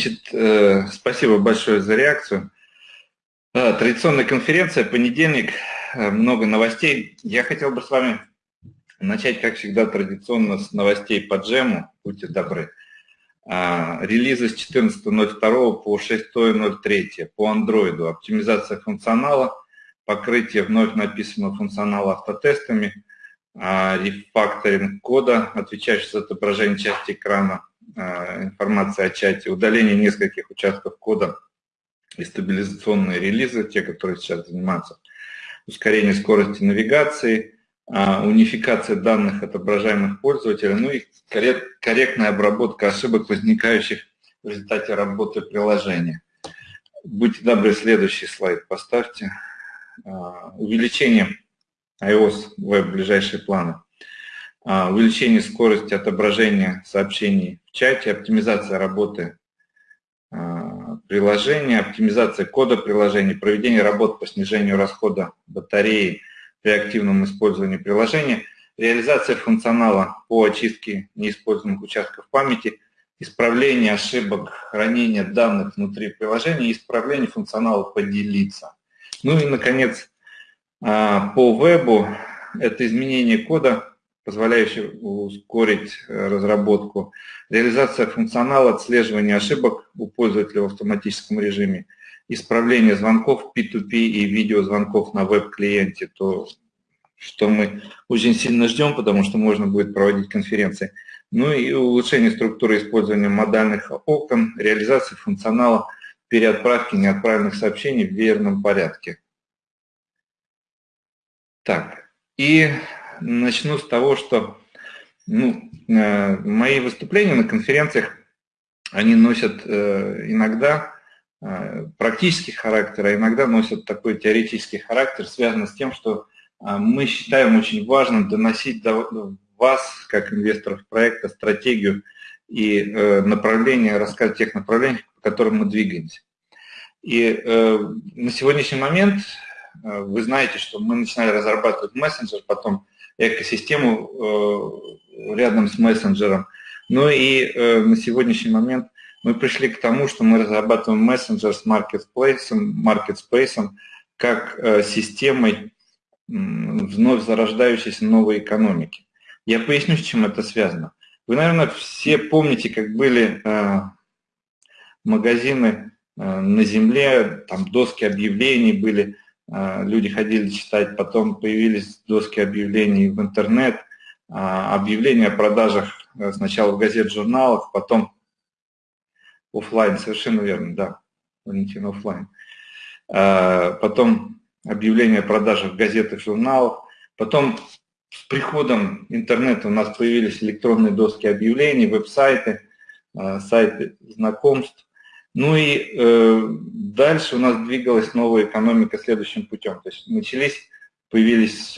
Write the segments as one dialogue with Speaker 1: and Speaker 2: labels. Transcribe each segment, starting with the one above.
Speaker 1: Значит, э, спасибо большое за реакцию. Э, традиционная конференция, понедельник, э, много новостей. Я хотел бы с вами начать, как всегда, традиционно с новостей по джему, будьте добры. Релизы с 14.02 по 6.03 по Android, оптимизация функционала, покрытие вновь написанного функционала автотестами, рефакторинг кода, отвечающий за отображение части экрана, информация о чате, удаление нескольких участков кода и стабилизационные релизы, те, которые сейчас занимаются, ускорение скорости навигации, а, унификация данных отображаемых пользователей, ну и корректная обработка ошибок, возникающих в результате работы приложения. Будьте добры, следующий слайд поставьте. А, увеличение iOS Web ближайшие планы. А, увеличение скорости отображения сообщений в чате, оптимизация работы а, приложения, оптимизация кода приложения, проведение работ по снижению расхода батареи при активном использовании приложения, реализация функционала по очистке неиспользуемых участков памяти, исправление ошибок хранения данных внутри приложения, исправление функционала «Поделиться». Ну и, наконец, а, по вебу это изменение кода позволяющий ускорить э, разработку, реализация функционала отслеживания ошибок у пользователя в автоматическом режиме, исправление звонков P2P и видеозвонков на веб-клиенте, то, что мы очень сильно ждем, потому что можно будет проводить конференции. Ну и улучшение структуры использования модальных окон, реализация функционала переотправки неотправленных сообщений в верном порядке. Так, и начну с того, что ну, э, мои выступления на конференциях, они носят э, иногда э, практический характер, а иногда носят такой теоретический характер, связанный с тем, что мы считаем очень важным доносить до вас, как инвесторов проекта, стратегию и направление, рассказать тех направлениях, по которым мы двигаемся. И на сегодняшний момент вы знаете, что мы начинали разрабатывать мессенджер, потом экосистему э, рядом с мессенджером. Ну и э, на сегодняшний момент мы пришли к тому, что мы разрабатываем мессенджер с маркетплейсом, маркетспейсом как э, системой вновь зарождающейся новой экономики. Я поясню, с чем это связано. Вы, наверное, все помните, как были магазины на земле, там доски объявлений были, люди ходили читать, потом появились доски объявлений в интернет, а, объявления о продажах э, сначала в газет-журналах, потом офлайн, совершенно верно, да, Валентин, офлайн. А, потом объявления о продажах в газетах, журналах, потом с приходом интернета у нас появились электронные доски объявлений, веб-сайты, сайты знакомств. Ну и э, дальше у нас двигалась новая экономика следующим путем. То есть начались, появились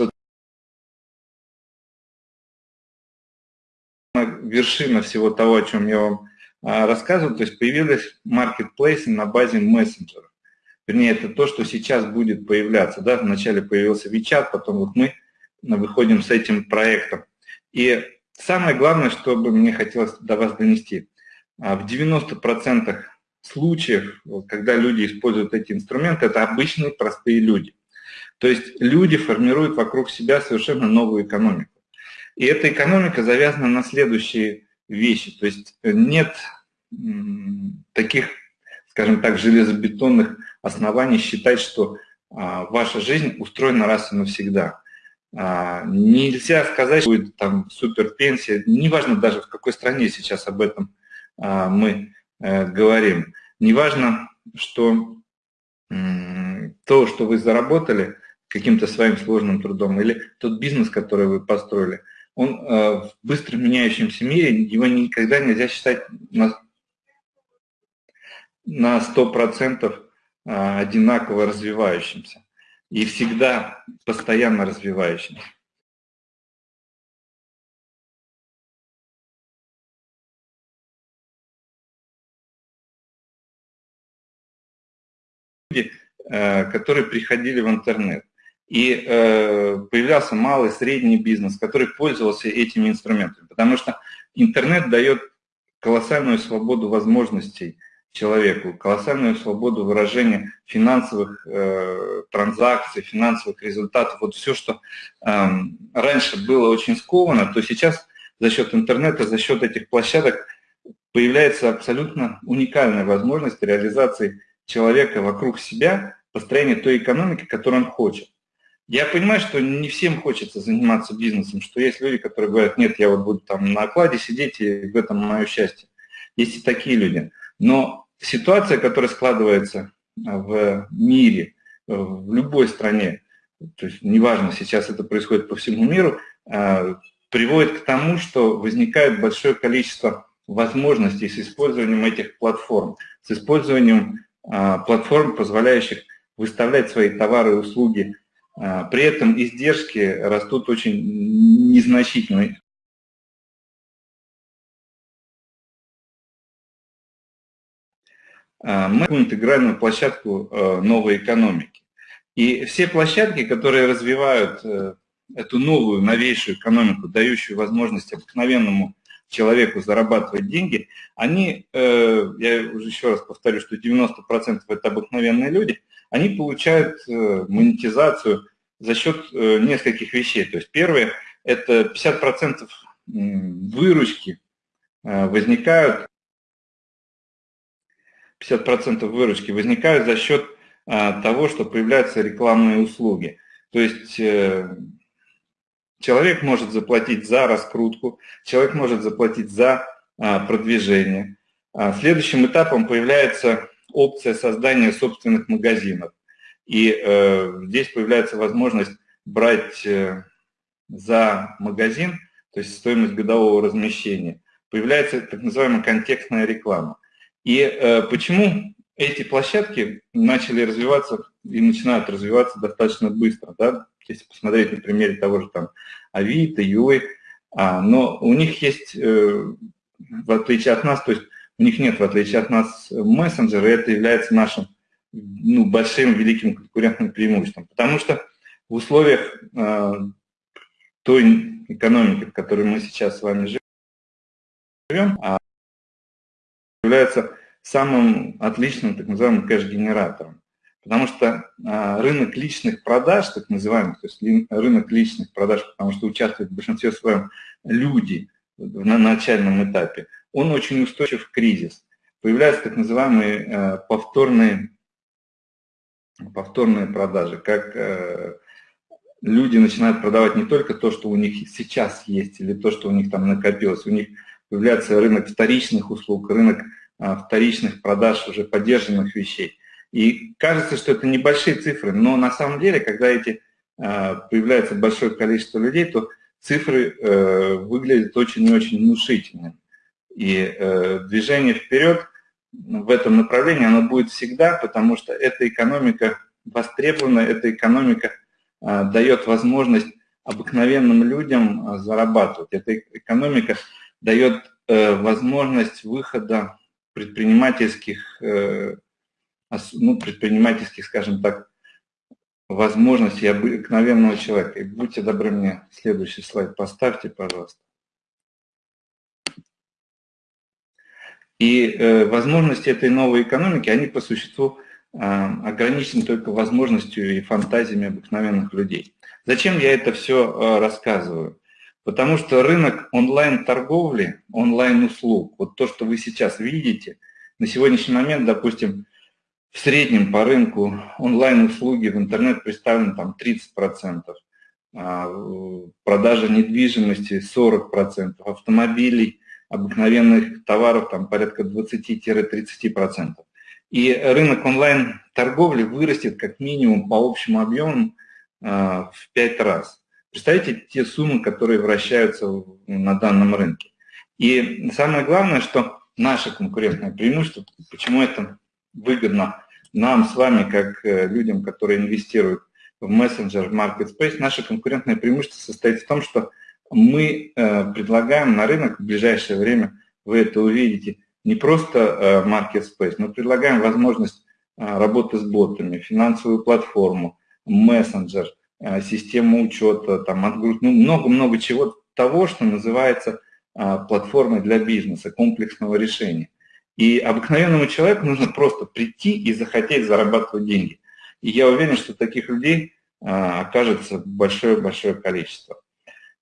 Speaker 1: вершина всего того, о чем я вам а, рассказывал, то есть появились маркетплейсы на базе мессенджеров. Вернее, это то, что сейчас будет появляться. Да? Вначале появился WeChat, потом вот мы выходим с этим проектом. И самое главное, что бы мне хотелось до вас донести. А, в 90% случаев, когда люди используют эти инструменты, это обычные простые люди. То есть люди формируют вокруг себя совершенно новую экономику. И эта экономика завязана на следующие вещи. То есть нет таких, скажем так, железобетонных оснований считать, что а, ваша жизнь устроена раз и навсегда. А, нельзя сказать, что будет там суперпенсия, неважно даже в какой стране сейчас об этом а, мы говорим. Неважно, что то, что вы заработали каким-то своим сложным трудом, или тот бизнес, который вы построили, он э, в быстро меняющемся мире, его никогда нельзя считать на, на 100% э, одинаково развивающимся и всегда постоянно развивающимся. Люди, э, которые приходили в интернет. И э, появлялся малый, средний бизнес, который пользовался этими инструментами. Потому что интернет дает колоссальную свободу возможностей человеку, колоссальную свободу выражения финансовых э, транзакций, финансовых результатов. Вот все, что э, раньше было очень сковано, то сейчас за счет интернета, за счет этих площадок появляется абсолютно уникальная возможность реализации человека вокруг себя, построение той экономики, которую он хочет. Я понимаю, что не всем хочется заниматься бизнесом, что есть люди, которые говорят, нет, я вот буду там на окладе сидеть, и в этом мое счастье. Есть и такие люди. Но ситуация, которая складывается в мире, в любой стране, то есть неважно, сейчас это происходит по всему миру, а, приводит к тому, что возникает большое количество возможностей с использованием этих платформ, с использованием а, платформ, позволяющих выставлять свои товары и услуги. А, при этом издержки растут очень незначительно. А, мы интегральную площадку новой экономики. И все площадки, которые развивают э, эту новую, новейшую экономику, дающую возможность обыкновенному человеку зарабатывать деньги, они, э, я уже еще раз повторю, что 90% это обыкновенные люди, они получают э, монетизацию за счет э, нескольких вещей. То есть первое, это 50% выручки возникают, 50% выручки возникают за счет того, что появляются рекламные услуги. То есть Человек может заплатить за раскрутку, человек может заплатить за а, продвижение. А, следующим этапом появляется опция создания собственных магазинов. И э, здесь появляется возможность брать э, за магазин, то есть стоимость годового размещения. Появляется так называемая контекстная реклама. И э, почему эти площадки начали развиваться и начинают развиваться достаточно быстро, да, если посмотреть на примере того же там Авито, Юлы, а, но у них есть, э, в отличие от нас, то есть у них нет, в отличие от нас, мессенджера, и это является нашим ну, большим, великим конкурентным преимуществом. Потому что в условиях э, той экономики, в которой мы сейчас с вами живем, а, является самым отличным так называемым кэш-генератором. Потому что а, рынок личных продаж, так называемый, то есть рынок личных продаж, потому что участвуют в большинстве своем люди на начальном этапе, он очень устойчив в кризис. Появляются так называемые а, повторные, повторные продажи, как а, люди начинают продавать не только то, что у них сейчас есть, или то, что у них там накопилось, у них появляется рынок вторичных услуг, рынок вторичных продаж уже поддержанных вещей. И кажется, что это небольшие цифры, но на самом деле, когда эти а, появляется большое количество людей, то цифры э, выглядят очень и очень внушительными. И э, движение вперед в этом направлении, оно будет всегда, потому что эта экономика востребована, эта экономика э, дает возможность обыкновенным людям э, зарабатывать. Эта экономика дает э, возможность выхода предпринимательских, ну, предпринимательских, скажем так, возможностей обыкновенного человека. И будьте добры мне следующий слайд поставьте, пожалуйста. И э, возможности этой новой экономики, они по существу э, ограничены только возможностью и фантазиями обыкновенных людей. Зачем я это все э, рассказываю? Потому что рынок онлайн-торговли, онлайн-услуг, вот то, что вы сейчас видите, на сегодняшний момент, допустим, в среднем по рынку онлайн-услуги в интернет представлены там 30%, а, продажа недвижимости 40%, автомобилей обыкновенных товаров там порядка 20-30%. И рынок онлайн-торговли вырастет как минимум по общему объему а, в 5 раз. Представьте те суммы, которые вращаются на данном рынке. И самое главное, что наше конкурентное преимущество, почему это выгодно нам с вами, как э, людям, которые инвестируют в мессенджер, в market наше конкурентное преимущество состоит в том, что мы э, предлагаем на рынок в ближайшее время, вы это увидите, не просто э, market space, мы предлагаем возможность э, работы с ботами, финансовую платформу, мессенджер, систему учета, там, отгруз, ну, много-много чего того, что называется платформой для бизнеса, комплексного решения. И обыкновенному человеку нужно просто прийти и захотеть зарабатывать деньги. И я уверен, что таких людей окажется большое-большое количество.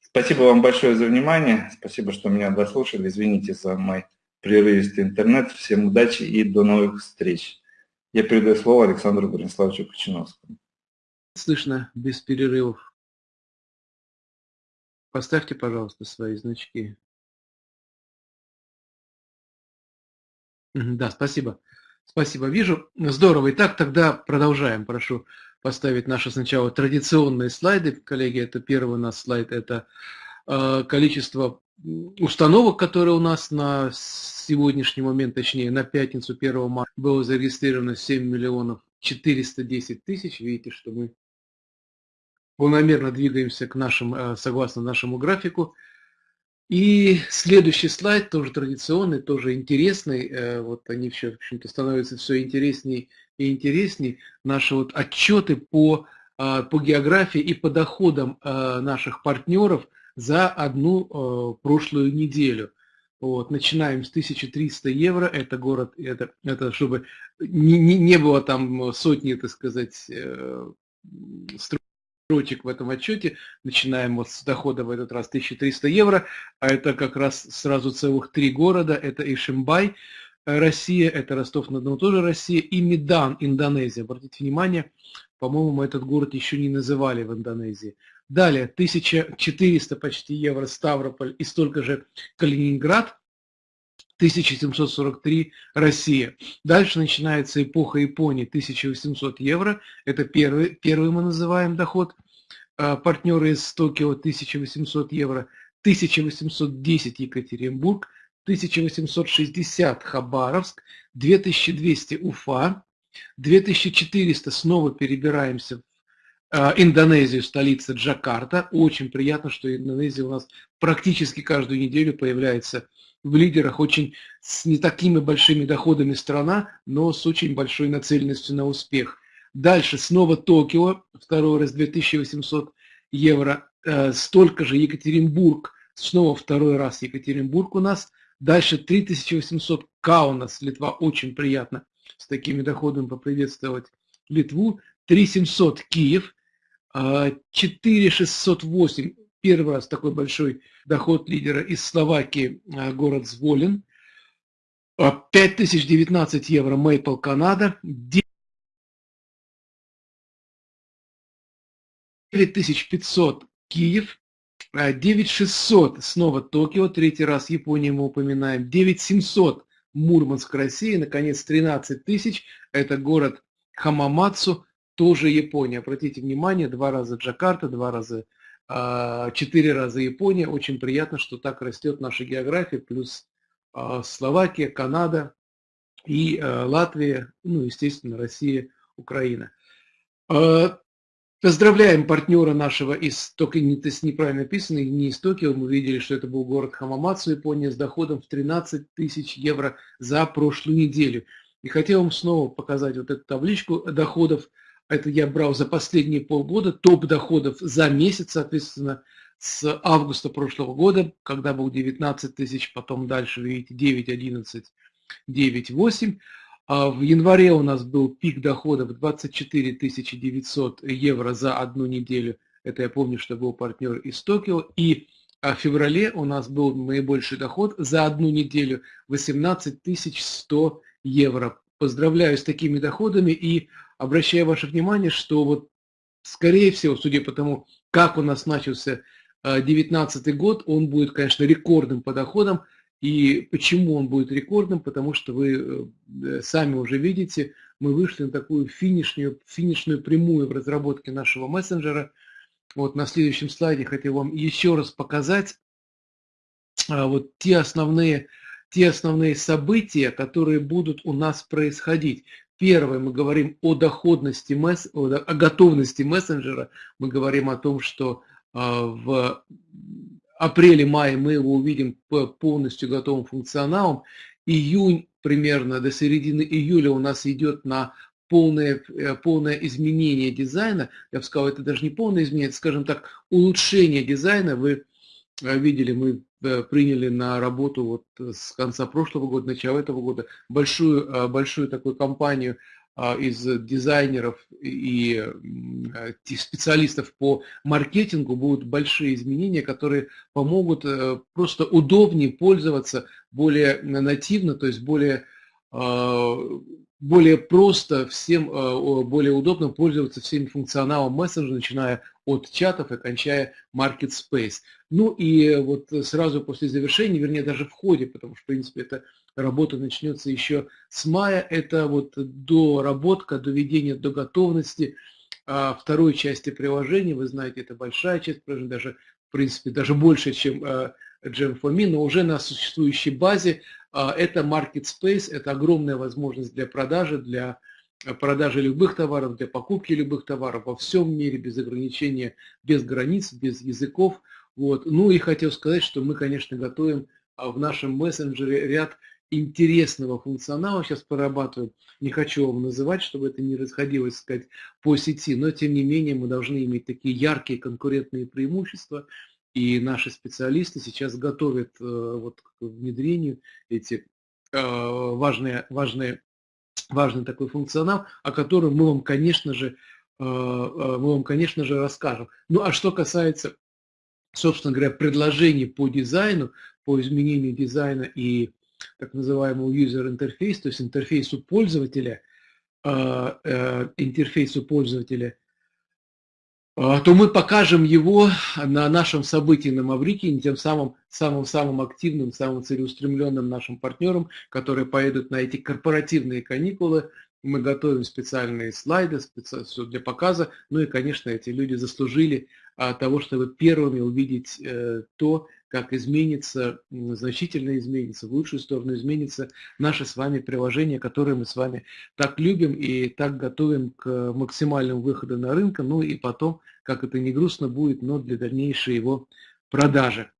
Speaker 1: Спасибо вам большое за внимание. Спасибо, что меня дослушали. Извините за мой прерывистый интернет. Всем удачи и до новых встреч. Я передаю слово Александру Брониславовичу Кочиновскому.
Speaker 2: Слышно без перерывов. Поставьте, пожалуйста, свои значки. Да, спасибо. Спасибо, вижу. Здорово. Итак, тогда продолжаем. Прошу поставить наши сначала традиционные слайды. Коллеги, это первый у нас слайд, это э, количество установок, которые у нас на сегодняшний момент, точнее на пятницу 1 марта было зарегистрировано 7 миллионов 410 тысяч. Видите, что мы планомерно двигаемся к нашим, э, согласно нашему графику. И следующий слайд, тоже традиционный, тоже интересный. Э, вот они все, в общем-то, становятся все интереснее и интереснее. Наши вот отчеты по, а, по географии и по доходам а, наших партнеров за одну а, прошлую неделю. Вот, начинаем с 1300 евро, это город, это, это чтобы не, не, не было там сотни, так сказать, э, строчек в этом отчете. Начинаем вот с дохода в этот раз 1300 евро, а это как раз сразу целых три города. Это Ишимбай, э, Россия, это Ростов-на-Дону, тоже Россия, и Медан, Индонезия. Обратите внимание, по-моему, этот город еще не называли в Индонезии. Далее, 1400 почти евро Ставрополь и столько же Калининград, 1743 Россия. Дальше начинается эпоха Японии, 1800 евро. Это первый, первый мы называем доход. А, партнеры из Токио 1800 евро. 1810 Екатеринбург, 1860 Хабаровск, 2200 Уфа, 2400 снова перебираемся в а, Индонезию, столица Джакарта. Очень приятно, что Индонезия у нас практически каждую неделю появляется в лидерах очень с не такими большими доходами страна, но с очень большой нацеленностью на успех. Дальше снова Токио, второй раз 2800 евро, э, столько же Екатеринбург, снова второй раз Екатеринбург у нас. Дальше 3800 Каунас, Литва, очень приятно с такими доходами поприветствовать Литву. 3700 Киев, 4608 э, Первый раз такой большой доход лидера из Словакии, а, город Зволин. 5019 а, евро Maple Канада. 9500 Киев. 9600 а, снова Токио, третий раз Японию мы упоминаем. 9700 Мурманск, Россия. Наконец, 13 тысяч. Это город Хамамацу, тоже Япония. Обратите внимание, два раза Джакарта, два раза четыре раза Япония. Очень приятно, что так растет наша география, плюс Словакия, Канада и Латвия, ну, естественно, Россия, Украина. Поздравляем партнера нашего из Токио, есть неправильно написано, не из Токио, мы видели, что это был город Хамамацу, Япония, с доходом в 13 тысяч евро за прошлую неделю. И хотел вам снова показать вот эту табличку доходов. Это я брал за последние полгода, топ доходов за месяц, соответственно, с августа прошлого года, когда был 19 тысяч, потом дальше, видите, 9, 11, 9, 8. А в январе у нас был пик доходов 24 900 евро за одну неделю. Это я помню, что был партнер из Токио. И а в феврале у нас был наибольший доход за одну неделю 18 100 евро. Поздравляю с такими доходами и обращаю ваше внимание, что вот скорее всего, судя по тому, как у нас начался 2019 а, год, он будет, конечно, рекордным по доходам. И почему он будет рекордным? Потому что вы э, сами уже видите, мы вышли на такую финишную, финишную прямую в разработке нашего мессенджера. Вот на следующем слайде хотел вам еще раз показать а, вот те основные, те основные события, которые будут у нас происходить. Первое, мы говорим о доходности, о готовности мессенджера, мы говорим о том, что а, в апреле-мае мы его увидим полностью готовым функционалом. Июнь примерно до середины июля у нас идет на полное, э, полное изменение дизайна. Я бы сказал, это даже не полное изменение, это, скажем так, улучшение дизайна. Вы э, видели, мы приняли на работу вот с конца прошлого года, начала этого года большую, большую такую компанию а, из дизайнеров и э, специалистов по маркетингу. Будут большие изменения, которые помогут э, просто удобнее пользоваться, более нативно, то есть более, а, более просто всем, а, более удобно пользоваться всем функционалом мессенджера, начиная от чатов и кончая Market Space. Ну и вот сразу после завершения, вернее даже в ходе, потому что в принципе это работа начнется еще с мая. Это вот доработка, доведение до готовности а, второй части приложения. Вы знаете, это большая часть приложения, даже, в принципе, даже больше, чем а, Gem4Me, но уже на существующей базе. А, это Market Space, это огромная возможность для продажи, для продажи любых товаров, для покупки любых товаров во всем мире, без ограничения, без границ, без языков. Вот. Ну и хотел сказать, что мы, конечно, готовим в нашем мессенджере ряд интересного функционала сейчас прорабатываем. Не хочу вам называть, чтобы это не расходилось, сказать, по сети, но тем не менее мы должны иметь такие яркие конкурентные преимущества, и наши специалисты сейчас готовят э, вот, к внедрению эти э, важные, важные, важный такой функционал, о котором мы вам, конечно же, э, мы вам, конечно же, расскажем. Ну, а что касается, собственно говоря, предложений по дизайну, по изменению дизайна и так называемому user interface, то есть интерфейсу пользователя, интерфейсу пользователя, то мы покажем его на нашем событии на Маврикии, тем самым самым-самым активным, самым целеустремленным нашим партнерам, которые поедут на эти корпоративные каникулы. Мы готовим специальные слайды для показа. Ну и, конечно, эти люди заслужили а, того, чтобы первыми увидеть э, то, как изменится, значительно изменится, в лучшую сторону изменится наше с вами приложение, которое мы с вами так любим и так готовим к максимальному выходу на рынок, ну и потом, как это не грустно будет, но для дальнейшей его продажи.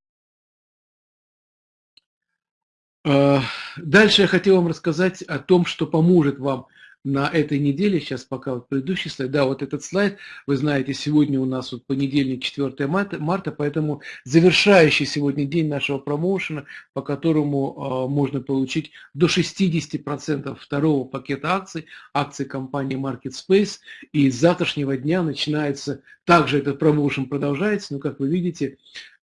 Speaker 2: А, дальше я хотел вам рассказать о том, что поможет вам на этой неделе, сейчас пока вот предыдущий слайд, да, вот этот слайд, вы знаете, сегодня у нас вот понедельник, 4 марта, марта поэтому завершающий сегодня день нашего промоушена, по которому э, можно получить до 60% второго пакета акций, акций компании Market Space, и с завтрашнего дня начинается, также этот промоушен продолжается, но, как вы видите,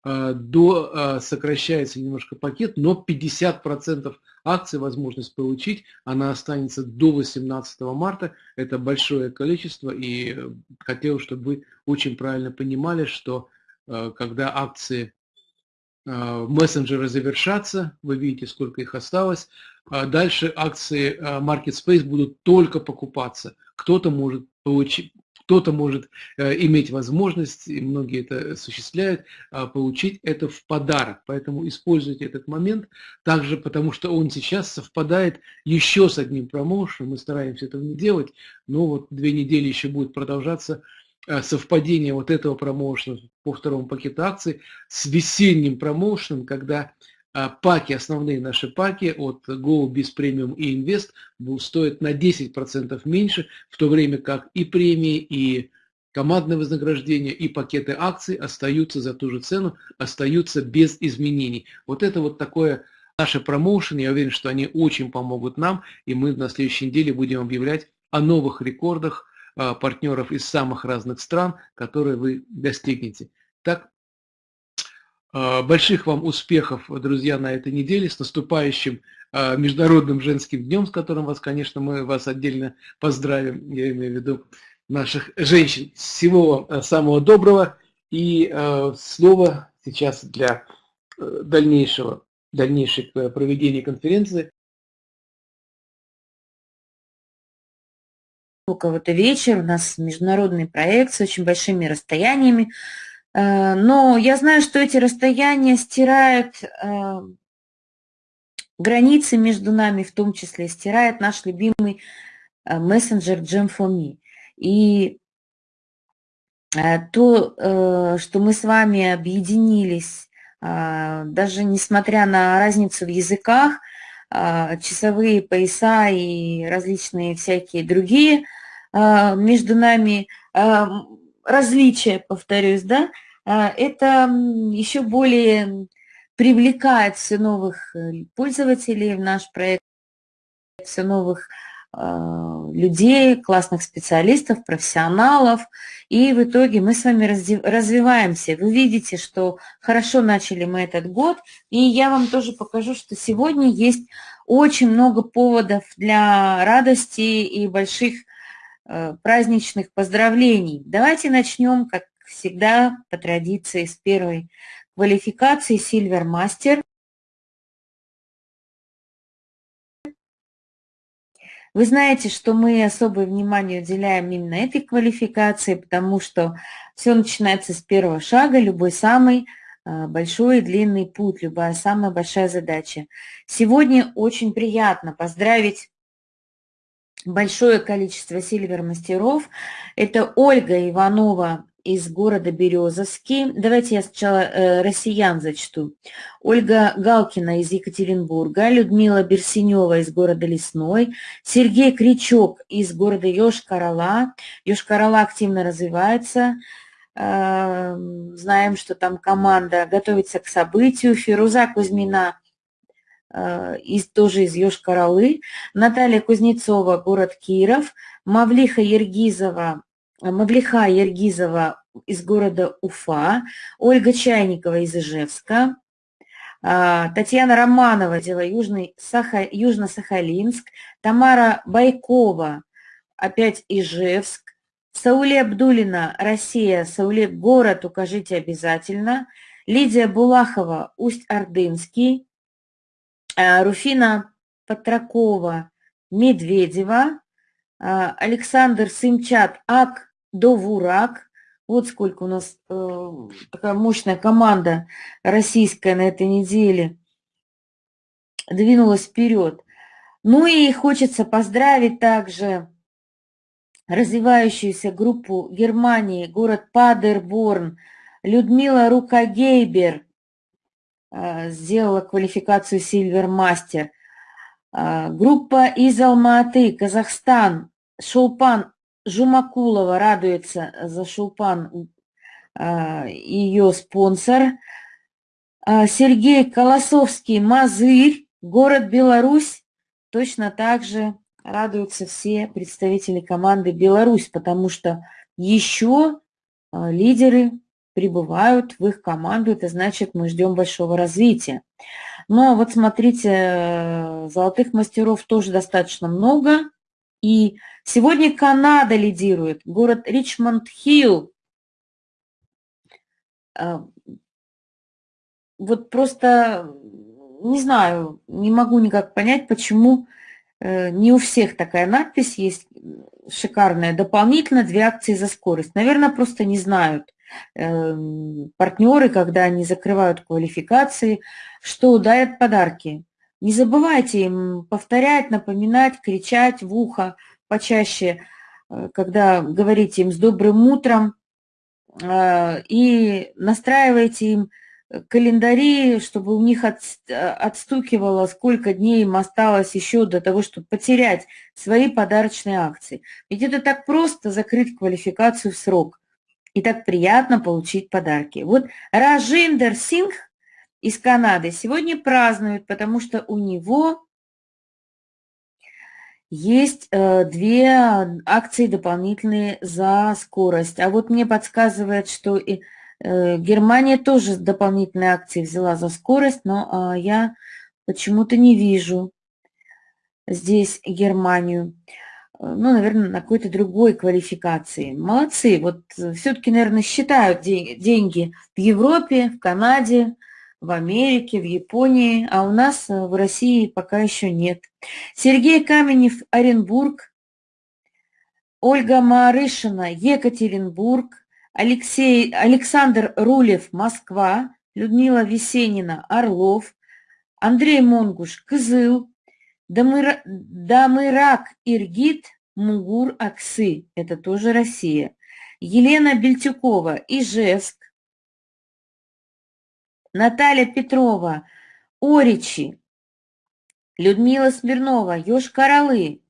Speaker 2: до, э, сокращается немножко пакет, но 50% акций возможность получить. Она останется до 18 марта. Это большое количество. И э, хотел, чтобы вы очень правильно понимали, что э, когда акции э, мессенджера завершатся, вы видите, сколько их осталось, а дальше акции Market Space будут только покупаться. Кто-то может получить, кто-то может э, иметь возможность, и многие это осуществляют, а, получить это в подарок. Поэтому используйте этот момент также, потому что он сейчас совпадает еще с одним промоушеном. Мы стараемся этого не делать, но вот две недели еще будет продолжаться а, совпадение вот этого промоушена по второму пакету акций с весенним промоушеном, когда паки, основные наши паки от Go, Biz Premium и Invest стоят на 10% меньше, в то время как и премии, и командное вознаграждение, и пакеты акций остаются за ту же цену, остаются без изменений. Вот это вот такое наше промоушен, я уверен, что они очень помогут нам, и мы на следующей неделе будем объявлять о новых рекордах а, партнеров из самых разных стран, которые вы достигнете. Так, а, больших вам успехов, друзья, на этой неделе, с наступающим а, Международным женским днем, с которым вас, конечно, мы вас отдельно поздравим, я имею в виду наших женщин. Всего вам самого доброго и а, слово сейчас для э, дальнейшего, э, проведения конференции.
Speaker 3: У кого-то вечер, у нас международный проект с очень большими расстояниями. Э, но я знаю, что эти расстояния стирают э, границы между нами, в том числе стирает наш любимый э, мессенджер Gem4Me. И то, что мы с вами объединились, даже несмотря на разницу в языках, часовые пояса и различные всякие другие между нами различия, повторюсь, да, а, это еще более привлекает все новых э, пользователей в наш проект, все новых а, людей, классных специалистов, профессионалов. И в итоге мы с вами развиваемся. Вы видите, что хорошо начали мы этот год. И я вам тоже покажу, что сегодня есть очень много поводов для радости и больших праздничных поздравлений. Давайте начнем, как всегда по традиции с первой квалификации Silver Master. Вы знаете, что мы особое внимание уделяем именно этой квалификации, потому что все начинается с первого шага, любой самый а, большой и длинный путь, любая самая большая задача. Сегодня очень приятно поздравить большое количество сильвер-мастеров. Это Ольга Иванова из города Березовский. Давайте я сначала э, россиян зачту. Ольга Галкина из Екатеринбурга, Людмила Берсенева из города Лесной, Сергей Кричок из города Ёж-Карала. Ёж-Карала активно развивается. Э, знаем, что там команда готовится к событию. Фируза Кузьмина из, тоже из Ёж-Каралы. Наталья Кузнецова, город Киров. Мавлиха Ергизова, Мавлиха Ергизова из города Уфа, Ольга Чайникова из Ижевска, а, Татьяна Романова, Южный, Саха, Южно-Сахалинск, Тамара Байкова, опять Ижевск, Сауле Абдулина, Россия, Сауле, город, укажите обязательно, Лидия Булахова, Усть-Ордынский, Руфина Патракова, Медведева, а, Александр Сымчат, Ак Довурак. Вот сколько у нас э, такая мощная команда российская на этой неделе двинулась вперед. Ну и хочется поздравить также развивающуюся группу Германии, город Падерборн. Людмила Рукагейбер э, сделала квалификацию Silver Master. А, группа из Алматы, Казахстан, Шулпан Жумакулова радуется за Шулпан, а, ее спонсор. Сергей Колосовский, Мазырь, город Беларусь. Точно так же радуются все представители команды Беларусь, потому что еще лидеры прибывают в их команду, это значит, мы ждем большого развития. Но вот смотрите, э, золотых мастеров тоже достаточно много. И сегодня Канада лидирует, город Ричмонд-Хилл. Э, вот просто не знаю, не могу никак понять, почему э, не у всех такая надпись есть. шикарная. Дополнительно две акции за скорость. Наверное, просто не знают партнеры, когда они закрывают квалификации, что дарят подарки. Не забывайте им повторять, напоминать, кричать в ухо почаще, э, когда говорите им с добрым утром, э, и настраивайте им календари, чтобы у них от, отстукивало, сколько дней им осталось еще до того, чтобы потерять свои подарочные акции. Ведь это так просто закрыть квалификацию в срок. И так приятно получить подарки. Вот Ражиндер Сингх из Канады сегодня празднует, потому что у него есть э, две акции дополнительные за скорость. А вот мне подсказывает, что и Э, Германия тоже дополнительные акции взяла за скорость, но а, я почему-то не вижу здесь Германию. Э, ну, наверное, на какой-то другой квалификации. Молодцы. Вот э, все-таки, наверное, считают деньги в Европе, в Канаде, в Америке, в Японии, а у нас в России пока еще нет. Сергей Каменев, Оренбург, Ольга Марышина, Екатеринбург, Алексей, Александр Рулев, Москва, Людмила Весенина, Орлов, Андрей Монгуш, Кызыл, Дамырак Иргит, Мугур, Аксы, это тоже Россия, Елена Бельтюкова, Ижевск, Наталья Петрова, Оричи, Людмила Смирнова, Ёж-Королы,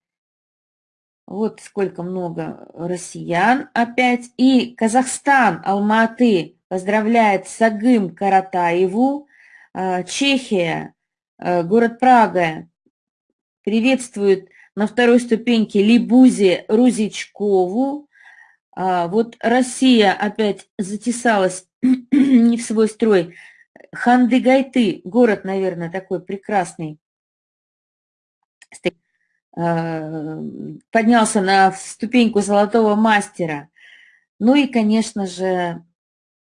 Speaker 3: вот сколько много россиян опять. И Казахстан, Алматы поздравляет Сагым Каратаеву. А, Чехия, а, город Прага приветствует на второй ступеньке Либузе Рузичкову. А, вот Россия опять затесалась не в свой строй. Хандыгайты, город, наверное, такой прекрасный, Э, поднялся на ступеньку золотого мастера. Ну и, конечно же,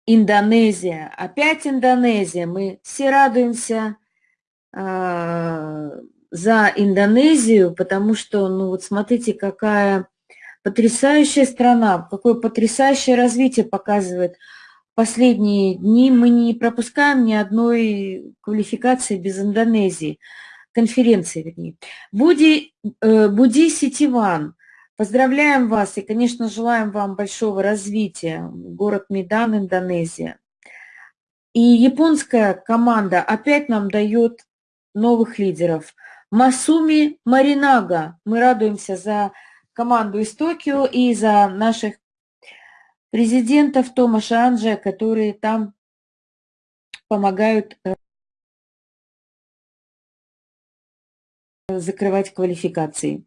Speaker 3: Индонезия. Опять Индонезия. Мы все радуемся э, за Индонезию, потому что, ну вот смотрите, какая потрясающая страна, какое потрясающее развитие показывает последние дни. Мы не пропускаем ни одной квалификации без Индонезии конференции, вернее. Буди, э, Буди Ситиван, поздравляем вас и, конечно, желаем вам большого развития. Город Медан, Индонезия. И японская команда опять нам дает новых лидеров. Масуми Маринага. Мы радуемся за команду из Токио и за наших президентов Томаша Анджа, которые там помогают э, закрывать квалификации.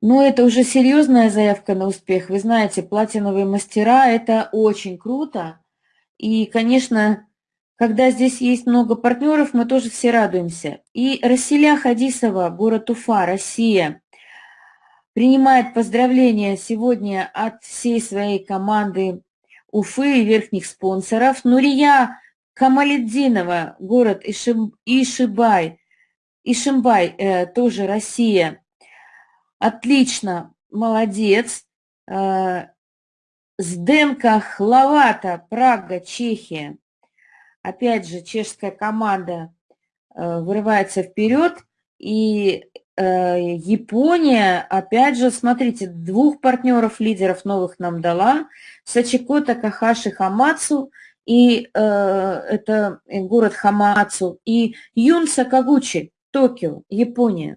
Speaker 3: Но это уже серьезная заявка на успех. Вы знаете, платиновые мастера – это очень круто. И, конечно, когда здесь есть много партнеров, мы тоже все радуемся. И Расиля Хадисова, город Уфа, Россия, принимает поздравления сегодня от всей своей команды Уфы и верхних спонсоров. Нурия Камаледдинова, город Ишим, Ишибай, Ишимбай, э, тоже Россия. Отлично, молодец. Э, Сденка Хловата, Прага, Чехия. Опять же, чешская команда э, вырывается вперед. И э, Япония, опять же, смотрите, двух партнеров, лидеров новых нам дала. Сачико Такахаши Хамацу – и э, это город Хамацу, и Юн Сакагучи, Токио, Япония.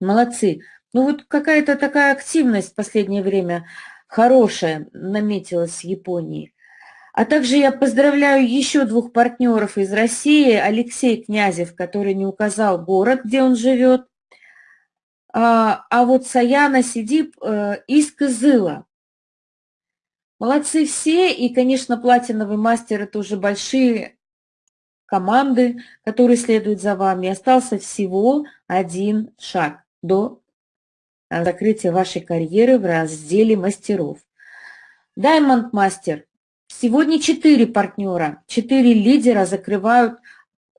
Speaker 3: Молодцы. Ну вот какая-то такая активность в последнее время хорошая наметилась в Японии. А также я поздравляю еще двух партнеров из России, Алексей Князев, который не указал город, где он живет, а, а вот Саяна Сидип э, из Кызыла. Молодцы все, и, конечно, платиновый мастер – это уже большие команды, которые следуют за вами. Остался всего один шаг до закрытия вашей карьеры в разделе мастеров. Diamond Master. Сегодня четыре партнера, четыре лидера закрывают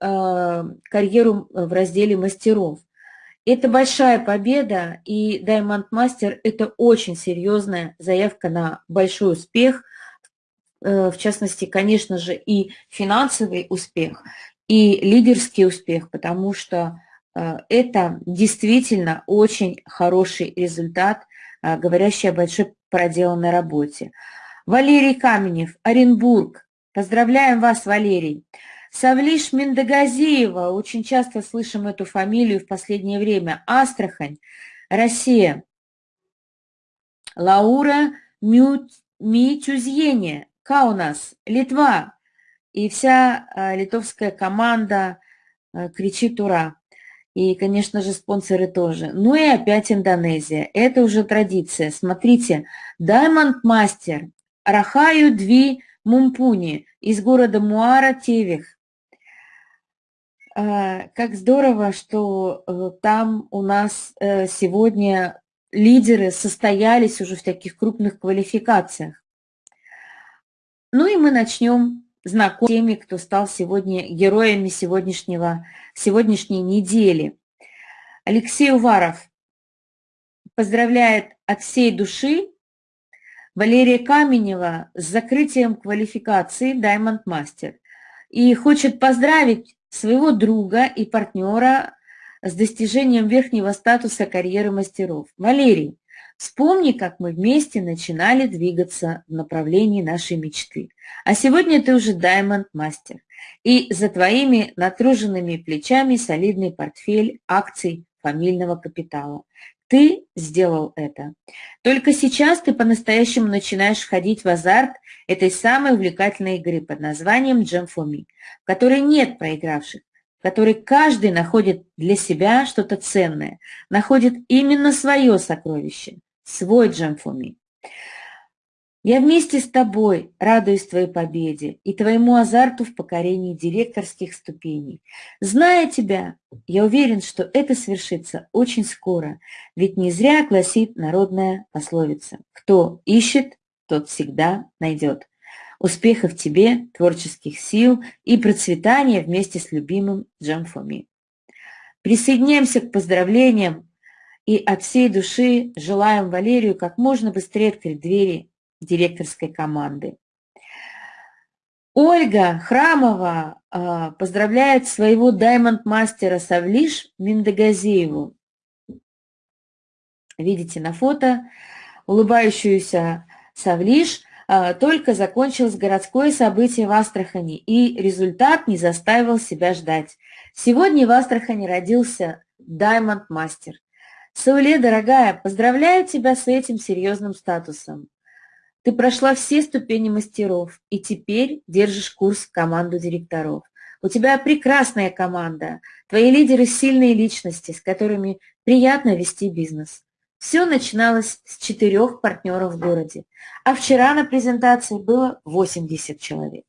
Speaker 3: э, карьеру в разделе мастеров. Это большая победа, и Diamond Master – это очень серьезная заявка на большой успех, э, в частности, конечно же, и финансовый успех, и лидерский успех, потому что э, это действительно очень хороший результат, э, говорящий о большой проделанной работе. Валерий Каменев, Оренбург. Поздравляем вас, Валерий. Савлиш Миндагазиева, очень часто слышим эту фамилию в последнее время. Астрахань, Россия. Лаура Митюзьене, Каунас, Литва. И вся а, литовская команда а, кричит «Ура!». И, конечно же, спонсоры тоже. Ну и опять Индонезия. Это уже традиция. Смотрите, Diamond Master, Рахаю Дви Мумпуни из города Муара Тевих. Как здорово, что там у нас сегодня лидеры состоялись уже в таких крупных квалификациях. Ну и мы начнем знакомить теми, кто стал сегодня героями сегодняшнего, сегодняшней недели. Алексей Уваров поздравляет от всей души Валерия Каменева с закрытием квалификации Diamond Master и хочет поздравить своего друга и партнера с достижением верхнего статуса карьеры мастеров. Валерий, вспомни, как мы вместе начинали двигаться в направлении нашей мечты. А сегодня ты уже Diamond Master. И за твоими натруженными плечами солидный портфель акций фамильного капитала. Ты сделал это. Только сейчас ты по-настоящему начинаешь входить в азарт этой самой увлекательной игры под названием Me, в которой нет проигравших, в которой каждый находит для себя что-то ценное, находит именно свое сокровище, свой Me. Я вместе с тобой радуюсь твоей победе и твоему азарту в покорении директорских ступеней. Зная тебя, я уверен, что это свершится очень скоро, ведь не зря гласит народная пословица «Кто ищет, тот всегда найдет». Успехов тебе, творческих сил и процветания вместе с любимым Джамфоми. Присоединяемся к поздравлениям и от всей души желаем Валерию как можно быстрее открыть двери директорской команды. Ольга Храмова э, поздравляет своего даймонд-мастера Савлиш Миндагазееву. Видите на фото улыбающуюся Савлиш э, только закончилось городское событие в Астрахани, и результат не заставил себя ждать. Сегодня в Астрахани родился даймонд-мастер. Сауле, дорогая, поздравляю тебя с этим серьезным статусом. Ты прошла все ступени мастеров и теперь держишь курс команду директоров. У тебя прекрасная команда, твои лидеры – сильные личности, с которыми приятно вести бизнес. Все начиналось с четырех партнеров в городе, а вчера на презентации было 80 человек.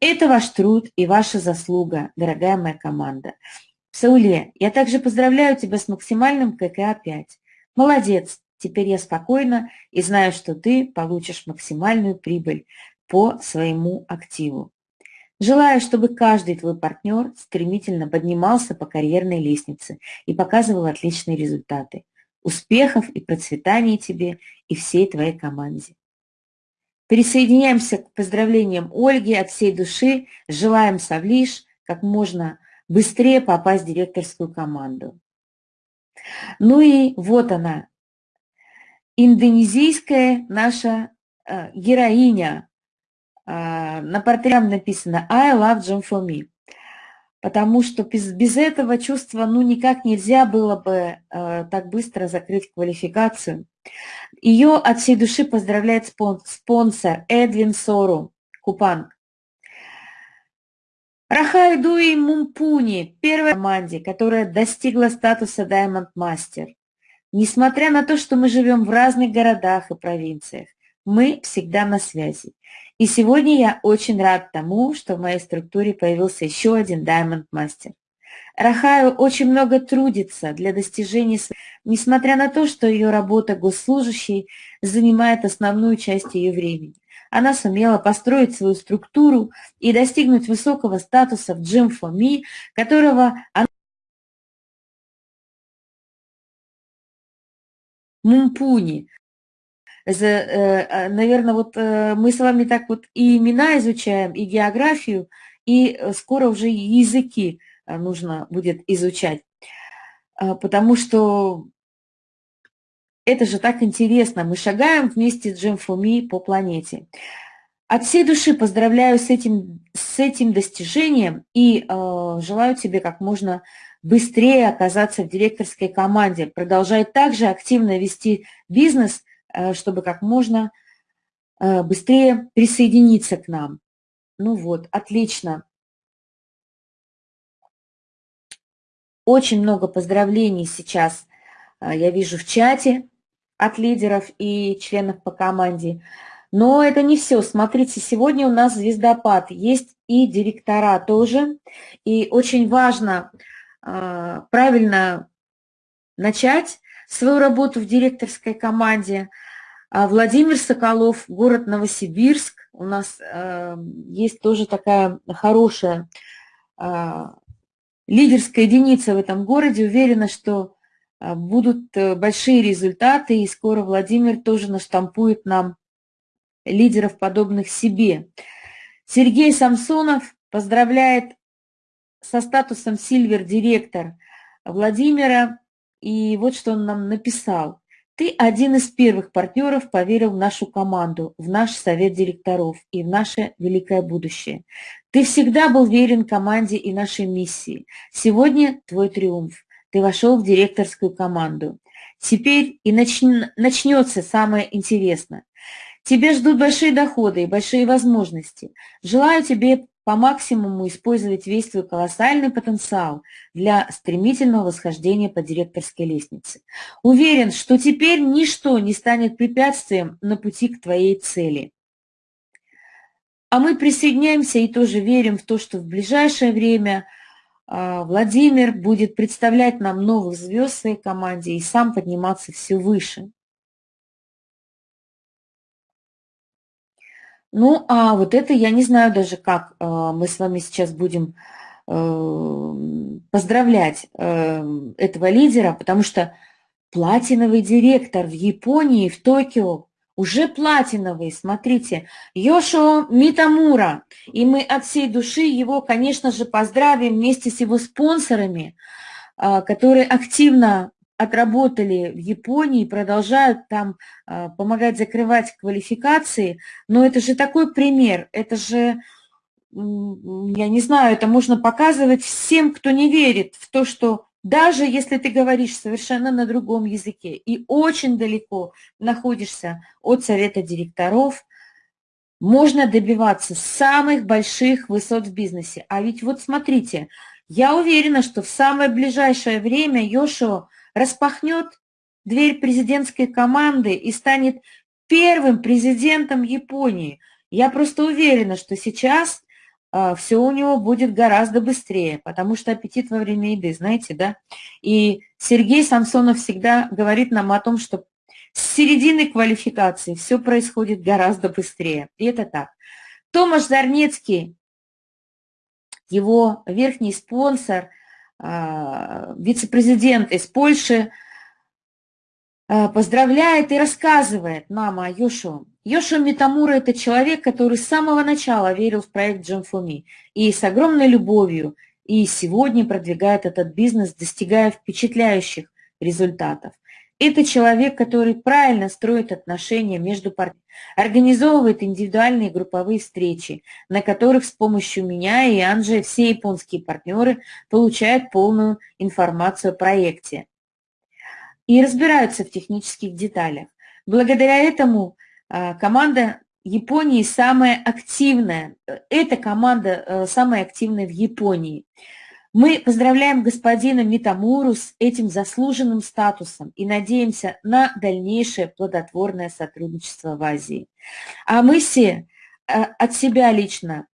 Speaker 3: Это ваш труд и ваша заслуга, дорогая моя команда. Сауле, я также поздравляю тебя с максимальным ККА-5. Молодец, Теперь я спокойна и знаю, что ты получишь максимальную прибыль по своему активу. Желаю, чтобы каждый твой партнер стремительно поднимался по карьерной лестнице и показывал отличные результаты. Успехов и процветания тебе и всей твоей команде. Присоединяемся к поздравлениям Ольги от всей души. Желаем Савлиш как можно быстрее попасть в директорскую команду. Ну и вот она, индонезийская наша э, героиня. Э, на портрете написано «I love John for me», потому что без, без этого чувства ну, никак нельзя было бы э, так быстро закрыть квалификацию. Ее от всей души поздравляет спонсор Эдвин Сору, Купанг. Рахай Дуи Мумпуни, первая команде, которая достигла статуса Diamond Master. Несмотря на то, что мы живем в разных городах и провинциях, мы всегда на связи. И сегодня я очень рад тому, что в моей структуре появился еще один Diamond Master. Рахаю очень много трудится для достижения, несмотря на то, что ее работа госслужащей занимает основную часть ее времени. Она сумела построить свою структуру и достигнуть высокого статуса в Gym for Me, которого она Мумпуни. Наверное, вот мы с вами так вот и имена изучаем, и географию, и скоро уже языки нужно будет изучать. Потому что это же так интересно. Мы шагаем вместе с Джем Фуми по планете. От всей души поздравляю с этим, с этим достижением и э, желаю тебе как можно быстрее оказаться в директорской команде. Продолжай также активно вести бизнес, э, чтобы как можно э, быстрее присоединиться к нам. Ну вот, отлично. Очень много поздравлений сейчас э, я вижу в чате от лидеров и членов по команде. Но это не все. Смотрите, сегодня у нас звездопад. Есть и директора тоже. И очень важно правильно начать свою работу в директорской команде. А Владимир Соколов, город Новосибирск. У нас э, есть тоже такая хорошая э, лидерская единица в этом городе. Уверена, что а, будут э, большие результаты, и скоро Владимир тоже наштампует нам лидеров, подобных себе. Сергей Самсонов поздравляет со статусом Сильвер-директор Владимира, и вот что он нам написал. Ты один из первых партнеров поверил в нашу команду, в наш совет директоров и в наше великое будущее. Ты всегда был верен команде и нашей миссии. Сегодня твой триумф ты вошел в директорскую команду. Теперь и начн... начнется самое интересное. Тебя ждут большие доходы и большие возможности. Желаю тебе по максимуму использовать весь твой колоссальный потенциал для стремительного восхождения по директорской лестнице. Уверен, что теперь ничто не станет препятствием на пути к твоей цели. А мы присоединяемся и тоже верим в то, что в ближайшее время – а, Владимир будет представлять нам новых звезд в своей команде и сам подниматься все выше. Ну, а вот это я не знаю даже, как а, мы с вами сейчас будем э, поздравлять э, этого лидера, потому что платиновый директор в Японии, в Токио, уже платиновый, смотрите, Йошо Митамура. И мы от всей души его, конечно же, поздравим вместе с его спонсорами, которые активно отработали в Японии, продолжают там а, помогать закрывать квалификации. Но это же такой пример, это же, я не знаю, это можно показывать всем, кто не верит в то, что даже если ты говоришь совершенно на другом языке и очень далеко находишься от совета директоров, можно добиваться самых больших высот в бизнесе. А ведь вот смотрите, я уверена, что в самое ближайшее время Йошо распахнет дверь президентской команды и станет первым президентом Японии. Я просто уверена, что сейчас а, все у него будет гораздо быстрее, потому что аппетит во время еды, знаете, да? И Сергей Самсонов всегда говорит нам о том, что с середины квалификации все происходит гораздо быстрее. И это так. Томаш Зарнецкий, его верхний спонсор, вице-президент из Польши, а, поздравляет и рассказывает нам о Йошуа. Йошуа Митамура – это человек, который с самого начала верил в проект Джамфуми и с огромной любовью и сегодня продвигает этот бизнес, достигая впечатляющих результатов. Это человек, который правильно строит отношения между партнерами, организовывает индивидуальные групповые встречи, на которых с помощью меня и Анджи все японские партнеры получают полную информацию о проекте и разбираются в технических деталях. Благодаря этому а, команда Японии самая активная. Эта команда э, самая активная в Японии. Мы поздравляем господина Митамуру с этим заслуженным статусом и надеемся на дальнейшее плодотворное сотрудничество в Азии. А мы все э, от себя лично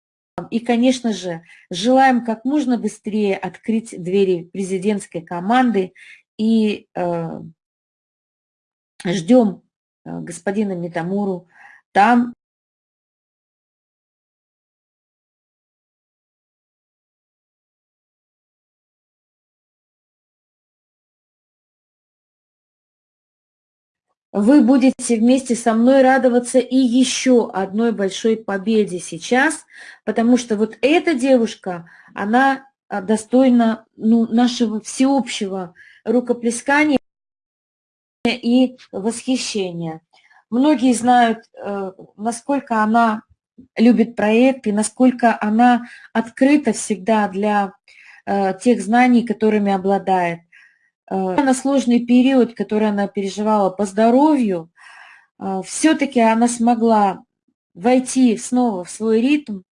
Speaker 3: и, конечно же, желаем как можно быстрее открыть двери президентской команды и э, ждем э, господина Метамуру там. Вы будете вместе со мной радоваться и еще одной большой победе сейчас, потому что вот эта девушка, она а, достойна ну, нашего всеобщего рукоплескания и восхищения. Многие знают, э, насколько она любит проект и насколько она открыта всегда для э, тех знаний, которыми обладает. Э, на сложный период, который она переживала по здоровью, все-таки она смогла войти снова в свой ритм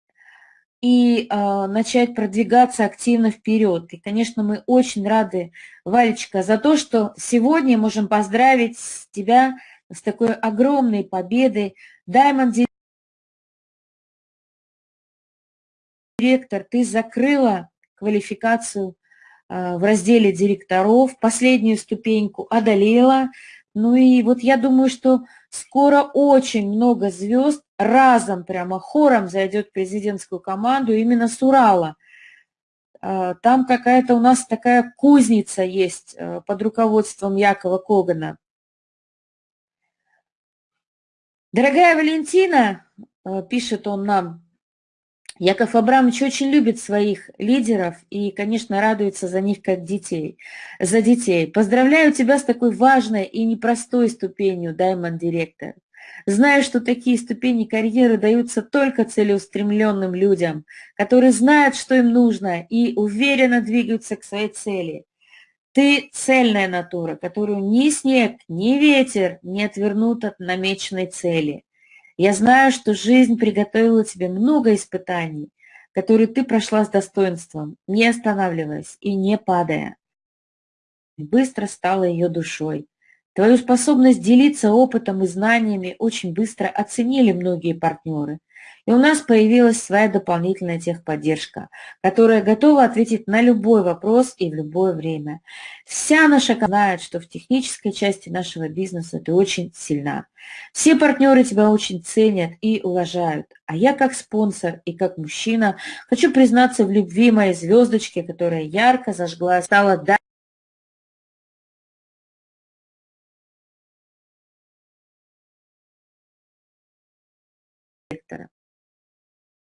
Speaker 3: и начать продвигаться активно вперед. И, конечно, мы очень рады, Валечка, за то, что сегодня можем поздравить тебя с такой огромной победой. Diamond директор, ты закрыла квалификацию в разделе директоров, последнюю ступеньку одолела. Ну и вот я думаю, что скоро очень много звезд разом, прямо хором зайдет в президентскую команду именно с Урала. А, там какая-то у нас такая кузница есть а, под руководством Якова Когана. Дорогая Валентина, э, пишет он нам, Яков Абрамович очень любит своих лидеров и, конечно, радуется за них как детей, за детей. Поздравляю тебя с такой важной и непростой ступенью, Diamond Директор. Знаю, что такие ступени карьеры даются только целеустремленным людям, которые знают, что им нужно, и уверенно двигаются к своей цели. Ты цельная натура, которую ни снег, ни ветер не отвернут от намеченной цели. Я знаю, что жизнь приготовила тебе много испытаний, которые ты прошла с достоинством, не останавливаясь и не падая. Быстро стала ее душой. Твою способность делиться опытом и знаниями очень быстро оценили многие партнеры – и у нас появилась своя дополнительная техподдержка, которая готова ответить на любой вопрос и в любое время. Вся наша команда знает, что в технической части нашего бизнеса ты очень сильна. Все партнеры тебя очень ценят и уважают. А я как спонсор и как мужчина хочу признаться в любви моей звездочки, которая ярко зажгла, стала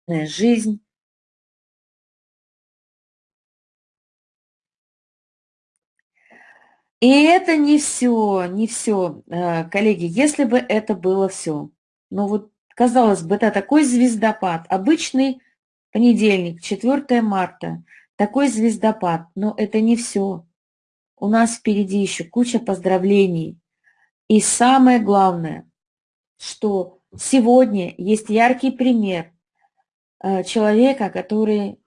Speaker 3: жизнь. И это не все, не все, э, коллеги, если бы это было все. Ну вот, казалось бы, это такой звездопад, обычный понедельник, 4 марта, такой звездопад, но это не все. У нас впереди еще куча поздравлений. И самое главное, что сегодня есть яркий пример человека, который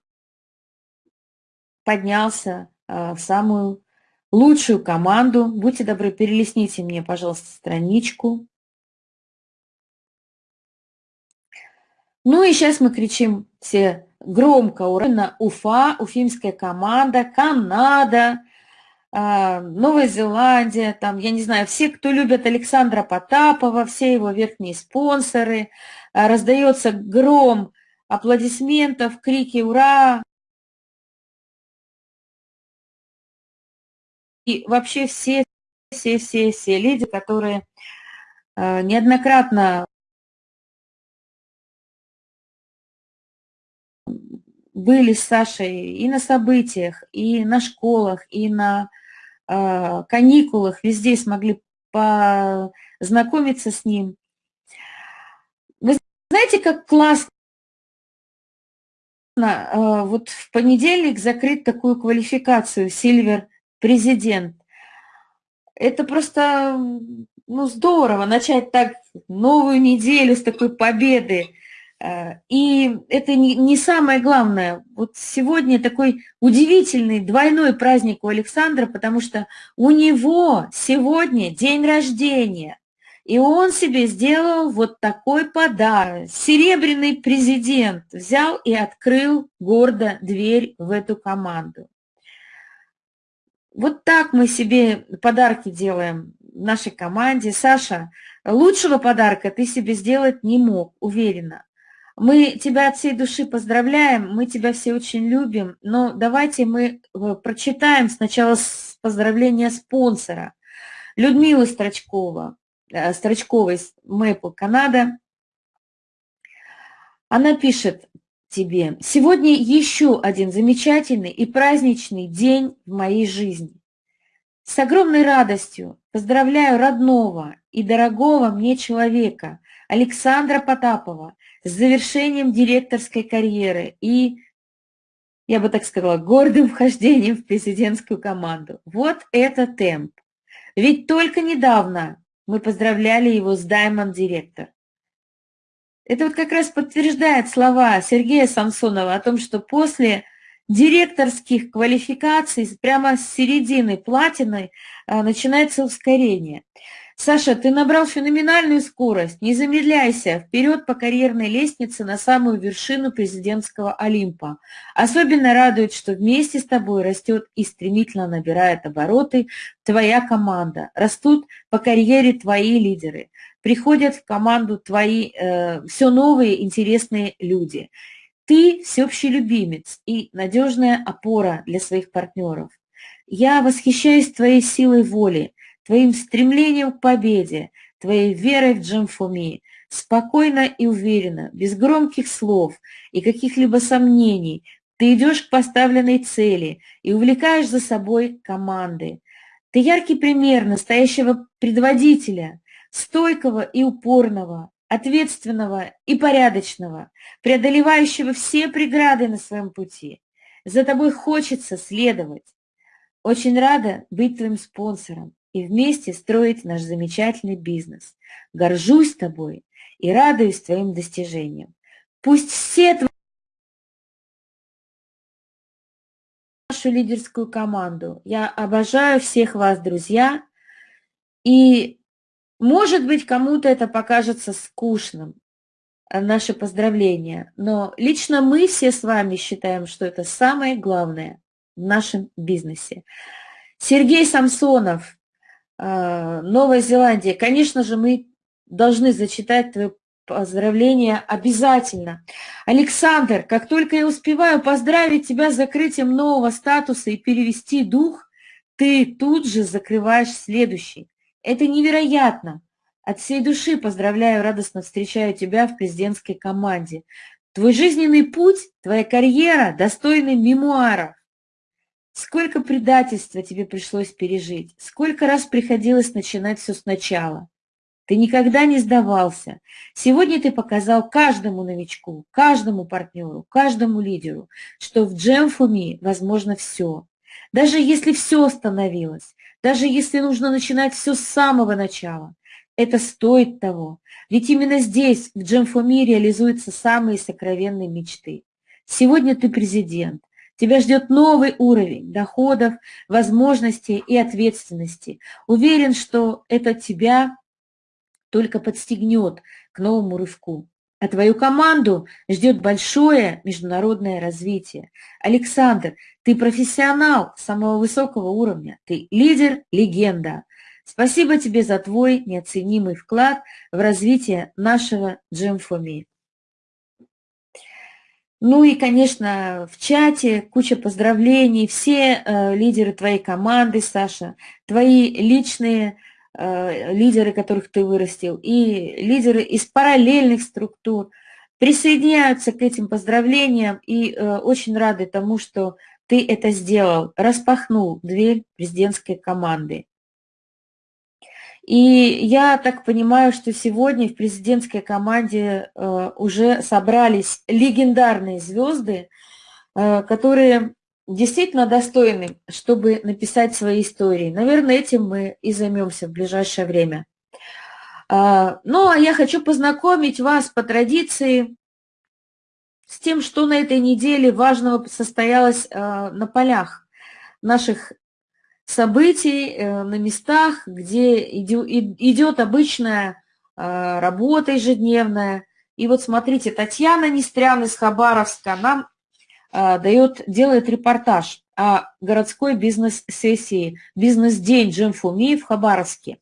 Speaker 3: поднялся э, в самую лучшую команду. Будьте добры, перелесните мне, пожалуйста, страничку. Ну и сейчас мы кричим все громко, ура, Уфа, уфимская команда, Канада, э, Новая Зеландия, там, я не знаю, все, кто любят Александра Потапова, все его верхние спонсоры, раздается гром аплодисментов, крики «Ура!». И вообще все, все, все, все люди, которые э, неоднократно были с Сашей и на событиях, и на школах, и на э, каникулах, везде смогли познакомиться с ним. Вы знаете, как классно Э, вот в понедельник закрыть такую квалификацию «Сильвер президент». Это просто ну, здорово начать так новую неделю с такой победы. Э, и это не самое главное. Вот сегодня такой удивительный двойной праздник у Александра, потому что у него сегодня день рождения. И он себе сделал вот такой подарок. Серебряный президент взял и открыл гордо дверь в эту команду. Вот так мы себе подарки делаем нашей команде. Саша, лучшего подарка ты себе сделать не мог, уверена. Мы тебя от всей души поздравляем, мы тебя все очень любим, но давайте мы э, прочитаем сначала поздравления спонсора. Людмила Строчкова, Строчковой с Maple Канада. Она пишет тебе, сегодня еще один замечательный и праздничный день в моей жизни. С огромной радостью поздравляю родного и дорогого мне человека Александра Потапова с завершением директорской карьеры и, я бы так сказала, гордым вхождением в президентскую команду. Вот это темп. Ведь только недавно мы поздравляли его с Diamond Директор. Это вот как раз подтверждает слова Сергея Самсонова о том, что после директорских квалификаций прямо с середины платины а, начинается ускорение. Саша, ты набрал феноменальную скорость, не замедляйся, вперед по карьерной лестнице на самую вершину президентского Олимпа. Особенно радует, что вместе с тобой растет и стремительно набирает обороты твоя команда, растут по карьере твои лидеры, приходят в команду твои э, все новые интересные люди. Ты всеобщий любимец и надежная опора для своих партнеров. Я восхищаюсь твоей силой воли, твоим стремлением к победе, твоей верой в Джемфуми, спокойно и уверенно, без громких слов и каких-либо сомнений, ты идешь к поставленной цели и увлекаешь за собой команды. Ты яркий пример настоящего предводителя, стойкого и упорного, ответственного и порядочного, преодолевающего все преграды на своем пути. За тобой хочется следовать. Очень рада быть твоим спонсором и вместе строить наш замечательный бизнес. Горжусь тобой и радуюсь твоим достижениям. Пусть все твои нашу лидерскую команду. Я обожаю всех вас, друзья. И может быть, кому-то это покажется скучным, э, наши поздравления, но лично мы все с вами считаем, что это самое главное в нашем бизнесе. Сергей Самсонов, Новая Зеландия. Конечно же, мы должны зачитать твое поздравление обязательно. Александр, как только я успеваю поздравить тебя с закрытием нового статуса и перевести дух, ты тут же закрываешь следующий. Это невероятно. От всей души поздравляю, радостно встречаю тебя в президентской команде. Твой жизненный путь, твоя карьера достойны мемуаров. Сколько предательства тебе пришлось пережить, сколько раз приходилось начинать все сначала. Ты никогда не сдавался. Сегодня ты показал каждому новичку, каждому партнеру, каждому лидеру, что в Джемфуми возможно все. Даже если все остановилось, даже если нужно начинать все с самого начала, это стоит того. Ведь именно здесь, в Джемфоми, реализуются самые сокровенные мечты. Сегодня ты президент. Тебя ждет новый уровень доходов, возможностей и ответственности. Уверен, что это тебя только подстегнет к новому рывку. А твою команду ждет большое международное развитие. Александр, ты профессионал самого высокого уровня, ты лидер, легенда. Спасибо тебе за твой неоценимый вклад в развитие нашего Джемфоми. Ну и, конечно, в чате куча поздравлений, все э, лидеры твоей команды, Саша, твои личные э, лидеры, которых ты вырастил, и лидеры из параллельных структур присоединяются к этим поздравлениям и э, очень рады тому, что ты это сделал, распахнул дверь президентской команды. И я так понимаю, что сегодня в президентской команде э, уже собрались легендарные звезды, э, которые действительно достойны, чтобы написать свои истории. Наверное, этим мы и займемся в ближайшее время. Э, ну, а я хочу познакомить вас по традиции с тем, что на этой неделе важного состоялось на полях наших событий, э, на местах, где идет обычная э, работа ежедневная. И вот смотрите, Татьяна Нестрян из Хабаровска нам дает, делает репортаж о городской бизнес-сессии, бизнес-день Джемфуми в Хабаровске.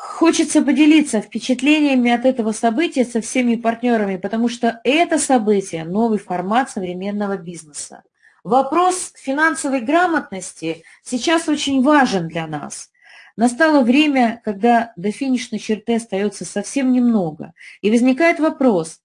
Speaker 3: Хочется поделиться впечатлениями от этого события со всеми партнерами, потому что это событие – новый формат современного бизнеса. Вопрос финансовой грамотности сейчас очень важен для нас. Настало время, когда до финишной черты остается совсем немного, и возникает вопрос,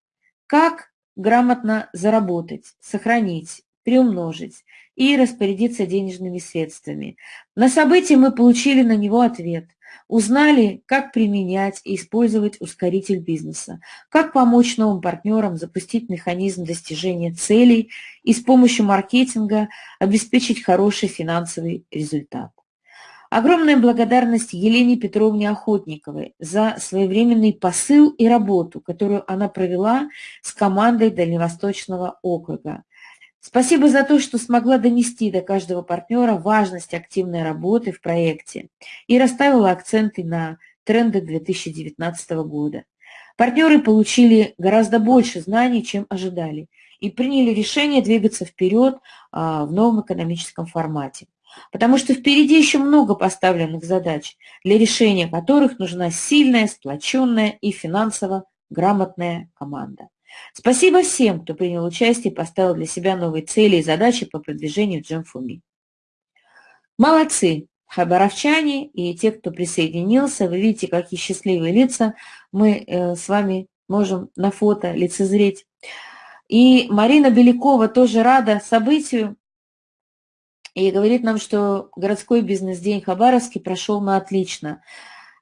Speaker 3: как грамотно заработать, сохранить, приумножить и распорядиться денежными средствами. На событии мы получили на него ответ. Узнали, как применять и использовать ускоритель бизнеса, как помочь новым партнерам запустить механизм достижения целей и с помощью маркетинга обеспечить хороший финансовый результат. Огромная благодарность Елене Петровне Охотниковой за своевременный посыл и работу, которую она провела с командой Дальневосточного округа. Спасибо за то, что смогла донести до каждого партнера важность активной работы в проекте и расставила акценты на тренды 2019 года. Партнеры получили гораздо больше знаний, чем ожидали, и приняли решение двигаться вперед а, в новом экономическом формате потому что впереди еще много поставленных задач, для решения которых нужна сильная, сплоченная и финансово грамотная команда. Спасибо всем, кто принял участие и поставил для себя новые цели и задачи по продвижению Джемфуми. Молодцы, хабаровчане и те, кто присоединился. Вы видите, какие счастливые лица мы э, с вами можем на фото лицезреть. И Марина Белякова тоже рада событию, и говорит нам, что городской бизнес-день Хабаровский прошел на отлично.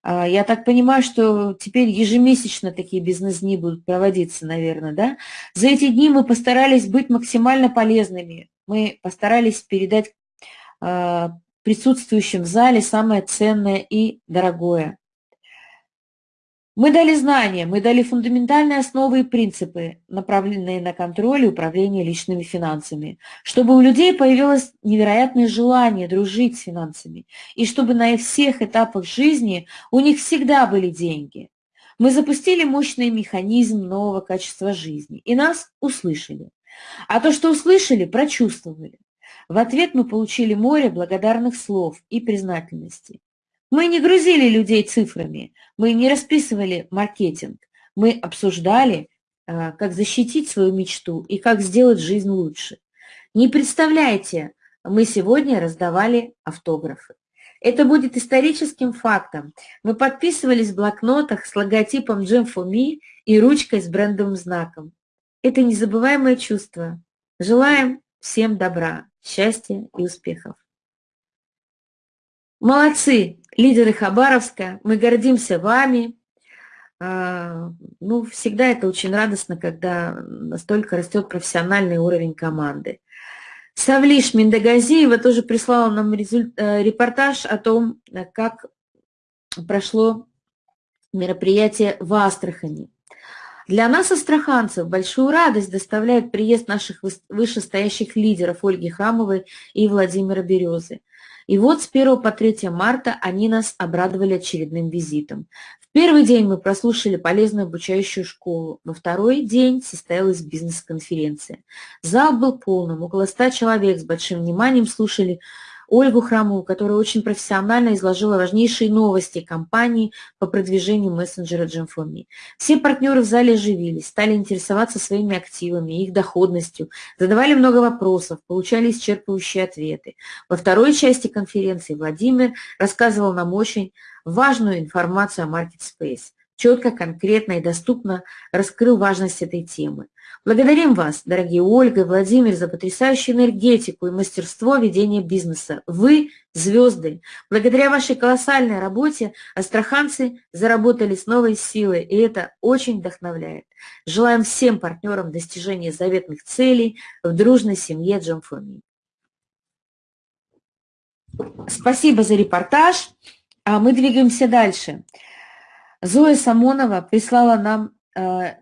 Speaker 3: А, я так понимаю, что теперь ежемесячно такие бизнес-дни будут проводиться, наверное, да? За эти дни мы постарались быть максимально полезными. Мы постарались передать а, присутствующим в зале самое ценное и дорогое. Мы дали знания, мы дали фундаментальные основы и принципы, направленные на контроль и управление личными финансами, чтобы у людей появилось невероятное желание дружить с финансами, и чтобы на всех этапах жизни у них всегда были деньги. Мы запустили мощный механизм нового качества жизни, и нас услышали. А то, что услышали, прочувствовали. В ответ мы получили море благодарных слов и признательности. Мы не грузили людей цифрами, мы не расписывали маркетинг, мы обсуждали, а, как защитить свою мечту и как сделать жизнь лучше. Не представляете, мы сегодня раздавали автографы. Это будет историческим фактом. Мы подписывались в блокнотах с логотипом Jam for Me и ручкой с брендовым знаком. Это незабываемое чувство. Желаем всем добра, счастья и успехов. Молодцы, лидеры Хабаровска, мы гордимся вами. А, ну, всегда это очень радостно, когда настолько растет профессиональный уровень команды. Савлиш Миндагазиева тоже прислала нам э, репортаж о том, как прошло мероприятие в Астрахани. Для нас, астраханцев, большую радость доставляет приезд наших вышестоящих лидеров Ольги Хамовой и Владимира Березы. И вот с 1 по 3 марта они нас обрадовали очередным визитом. В первый день мы прослушали полезную обучающую школу, во второй день состоялась бизнес-конференция. Зал был полным, около 100 человек с большим вниманием слушали Ольгу Храмову, которая очень профессионально изложила важнейшие новости компании по продвижению мессенджера Джемфоми. Все партнеры в зале оживились, стали интересоваться своими активами, их доходностью, задавали много вопросов, получали исчерпывающие ответы. Во второй части конференции Владимир рассказывал нам очень важную информацию о Market Space четко, конкретно и доступно раскрыл важность этой темы. Благодарим вас, дорогие Ольга и Владимир, за потрясающую энергетику и мастерство ведения бизнеса. Вы – звезды. Благодаря вашей колоссальной работе астраханцы заработали с новой силой, и это очень вдохновляет. Желаем всем партнерам достижения заветных целей в дружной семье Джамфоми. Спасибо за репортаж. А мы двигаемся дальше. Зоя Самонова прислала нам э,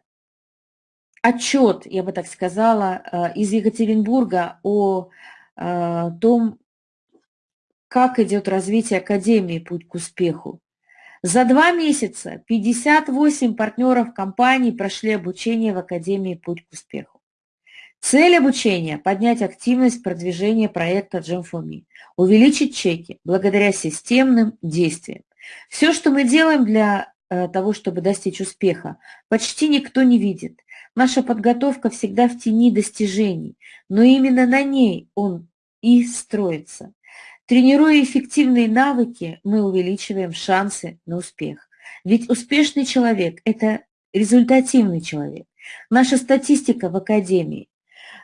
Speaker 3: отчет, я бы так сказала, э, из Екатеринбурга о э, том, как идет развитие Академии «Путь к успеху». За два месяца 58 партнеров компании прошли обучение в Академии «Путь к успеху». Цель обучения – поднять активность продвижения проекта Gem4Me, увеличить чеки благодаря системным действиям. Все, что мы делаем для того, чтобы достичь успеха, почти никто не видит. Наша подготовка всегда в тени достижений, но именно на ней он и строится. Тренируя эффективные навыки, мы увеличиваем шансы на успех. Ведь успешный человек – это результативный человек. Наша статистика в Академии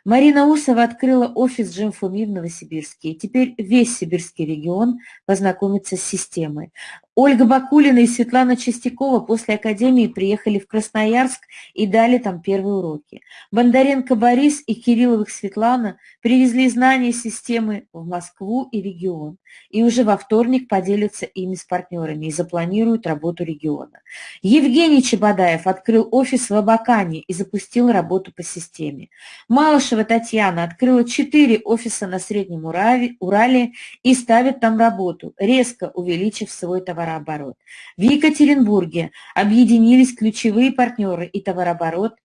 Speaker 3: Марина Усова открыла офис Джемфуми в Новосибирске. И теперь весь сибирский регион познакомится с системой. Ольга Бакулина и Светлана Чистякова после Академии приехали в Красноярск и дали там первые уроки. Бондаренко Борис и Кирилловых Светлана привезли знания системы в Москву и регион. И уже во вторник поделятся ими с партнерами и запланируют работу региона. Евгений Чебодаев открыл офис в Абакане и запустил работу по системе. Малышева Татьяна открыла четыре офиса на Среднем Урале и ставит там работу, резко увеличив свой товар товарооборот. В Екатеринбурге объединились ключевые партнеры, и товарооборот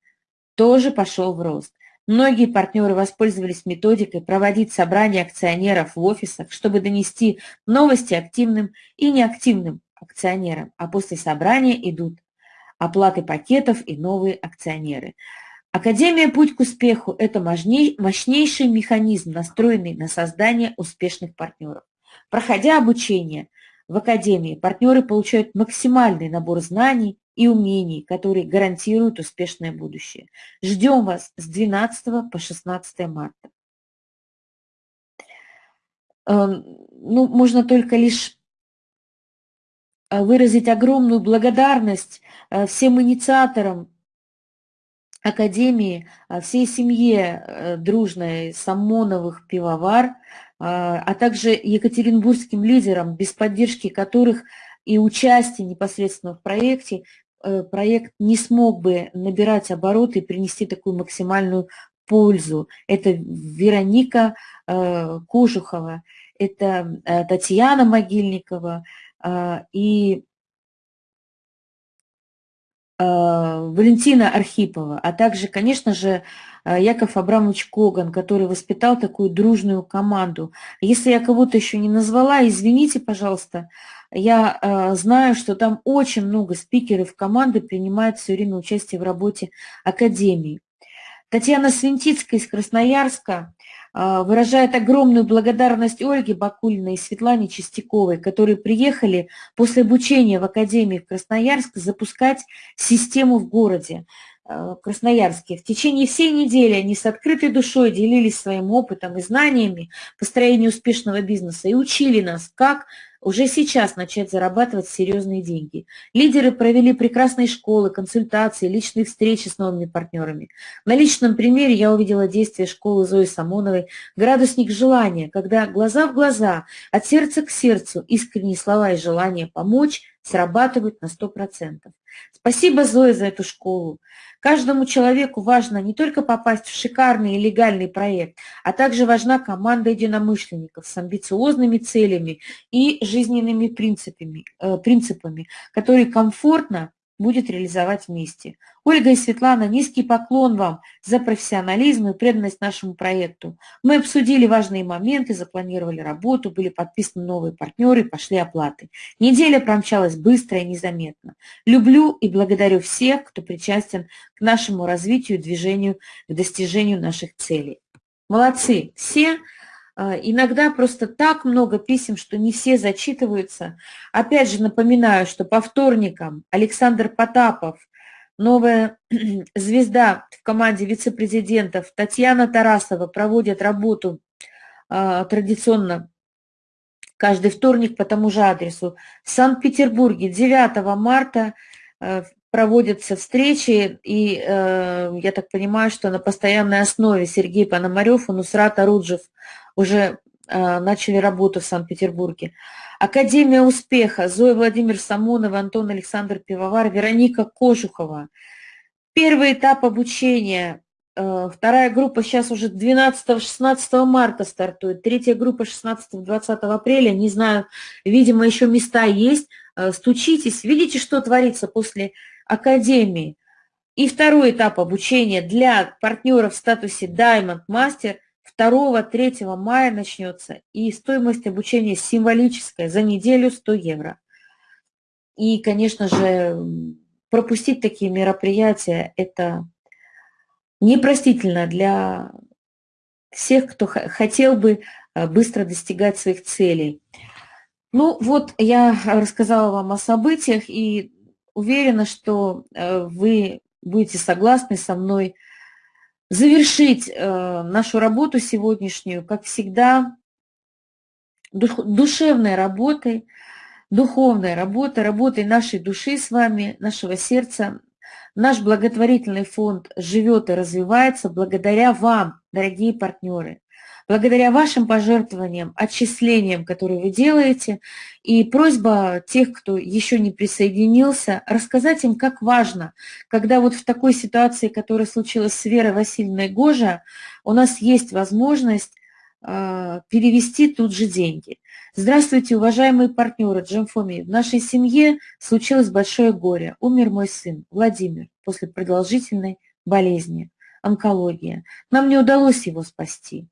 Speaker 3: тоже пошел в рост. Многие партнеры воспользовались методикой проводить собрания акционеров в офисах, чтобы донести новости активным и неактивным акционерам, а после собрания идут оплаты пакетов и новые акционеры. Академия «Путь к успеху» – это мощнейший механизм, настроенный на создание успешных партнеров. Проходя обучение, в Академии партнеры получают максимальный набор знаний и умений, которые гарантируют успешное будущее. Ждем вас с 12 по 16 марта. Эм, ну, можно только лишь э, выразить огромную благодарность э, всем инициаторам Академии, э, всей семье дружной Самоновых пивовар, а, а также екатеринбургским лидерам, без поддержки которых и участия непосредственно в проекте, э, проект не смог бы набирать обороты и принести такую максимальную пользу. Это Вероника э, Кожухова, это э, Татьяна Могильникова и Валентина Архипова, а также, конечно же, Яков Абрамович Коган, который воспитал такую дружную команду. Если я кого-то еще не назвала, извините, пожалуйста, я э, знаю, что там очень много спикеров команды принимают все время участие в работе Академии. Татьяна Свинтицкая из Красноярска э, выражает огромную благодарность Ольге Бакулиной и Светлане Чистяковой, которые приехали после обучения в Академии в Красноярск запускать систему в городе. Э, Красноярске. В течение всей недели они с открытой душой делились своим опытом и знаниями построения успешного бизнеса и учили нас, как уже сейчас начать зарабатывать серьезные деньги. Лидеры провели прекрасные школы, консультации, личные встречи с новыми партнерами. На личном примере я увидела действие школы Зои Самоновой «Градусник желания», когда глаза в глаза, от сердца к сердцу, искренние слова и желание помочь срабатывают на 100%. Спасибо, Зоя, за эту школу. Каждому человеку важно не только попасть в шикарный и легальный проект, а также важна команда единомышленников с амбициозными целями и жизненными принципами, э, принципами которые комфортно будет реализовать вместе. Ольга и Светлана, низкий поклон вам за профессионализм и преданность нашему проекту. Мы обсудили важные моменты, запланировали работу, были подписаны новые партнеры, пошли оплаты. Неделя промчалась быстро и незаметно. Люблю и благодарю всех, кто причастен к нашему развитию движению к достижению наших целей. Молодцы все! А, иногда просто так много писем, что не все зачитываются. Опять же напоминаю, что по вторникам Александр Потапов, новая звезда в команде вице-президентов Татьяна Тарасова проводят работу а, традиционно каждый вторник по тому же адресу. В Санкт-Петербурге 9 марта а, проводятся встречи, и э, я так понимаю, что на постоянной основе Сергей Пономарев и Нусрат Аруджев уже э, начали работу в Санкт-Петербурге. Академия успеха, Зоя Владимир Самонова, Антон Александр Пивовар, Вероника Кожухова. Первый этап обучения, э, вторая группа сейчас уже 12-16 марта стартует, третья группа 16-20 апреля, не знаю, видимо, еще места есть, э, стучитесь, видите, что творится после академии. И второй этап обучения для партнеров в статусе Diamond Master 2-3 мая начнется, и стоимость обучения символическая, за неделю 100 евро. И, конечно же, пропустить такие мероприятия – это непростительно для всех, кто хотел бы э, быстро достигать своих целей. Ну вот, я рассказала вам о событиях и уверена, что вы будете согласны со мной завершить нашу работу сегодняшнюю, как всегда, душевной работой, духовной работой, работой нашей души с вами, нашего сердца, Наш благотворительный фонд живет и развивается благодаря вам, дорогие партнеры, благодаря вашим пожертвованиям, отчислениям, которые вы делаете. И просьба тех, кто еще не присоединился, рассказать им, как важно, когда вот в такой ситуации, которая случилась с Верой Васильевной Гожа, у нас есть возможность э, перевести тут же деньги. Здравствуйте, уважаемые партнеры Джемфоми. В нашей семье случилось большое горе. Умер мой сын Владимир после продолжительной болезни, онкология. Нам не удалось его спасти.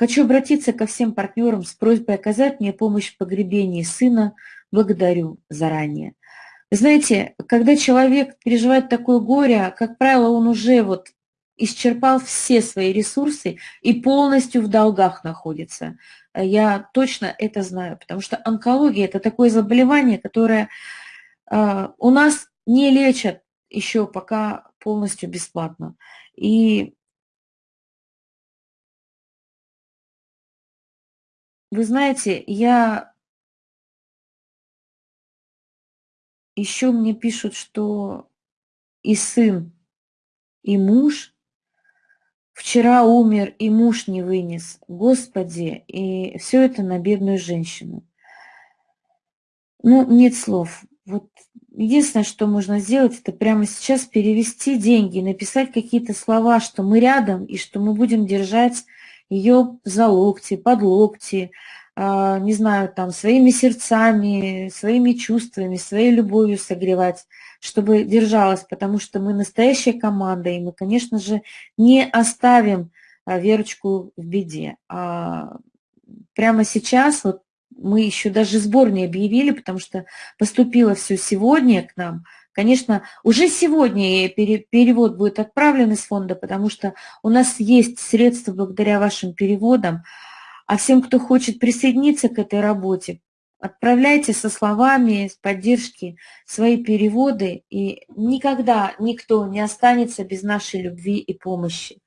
Speaker 3: Хочу обратиться ко всем партнерам с просьбой оказать мне помощь в погребении сына. Благодарю заранее. знаете, когда человек переживает такое горе, как правило, он уже вот исчерпал все свои ресурсы и полностью в долгах находится. Я точно это знаю, потому что онкология – это такое заболевание, которое э, у нас не лечат еще пока полностью бесплатно. И вы знаете, я еще мне пишут, что и сын, и муж Вчера умер, и муж не вынес. Господи, и все это на бедную женщину. Ну, нет слов. Вот единственное, что можно сделать, это прямо сейчас перевести деньги, написать какие-то слова, что мы рядом, и что мы будем держать ее за локти, под локти, а, не знаю, там, своими сердцами, своими чувствами, своей любовью согревать чтобы держалась, потому что мы настоящая команда, и мы, конечно же, не оставим а, Верочку в беде. А прямо сейчас, вот мы еще даже сбор не объявили, потому что поступило все сегодня к нам. Конечно, уже сегодня перевод будет отправлен из фонда, потому что у нас есть средства благодаря вашим переводам. А всем, кто хочет присоединиться к этой работе, Отправляйте со словами, с поддержки свои переводы, и никогда никто не останется без нашей любви и помощи.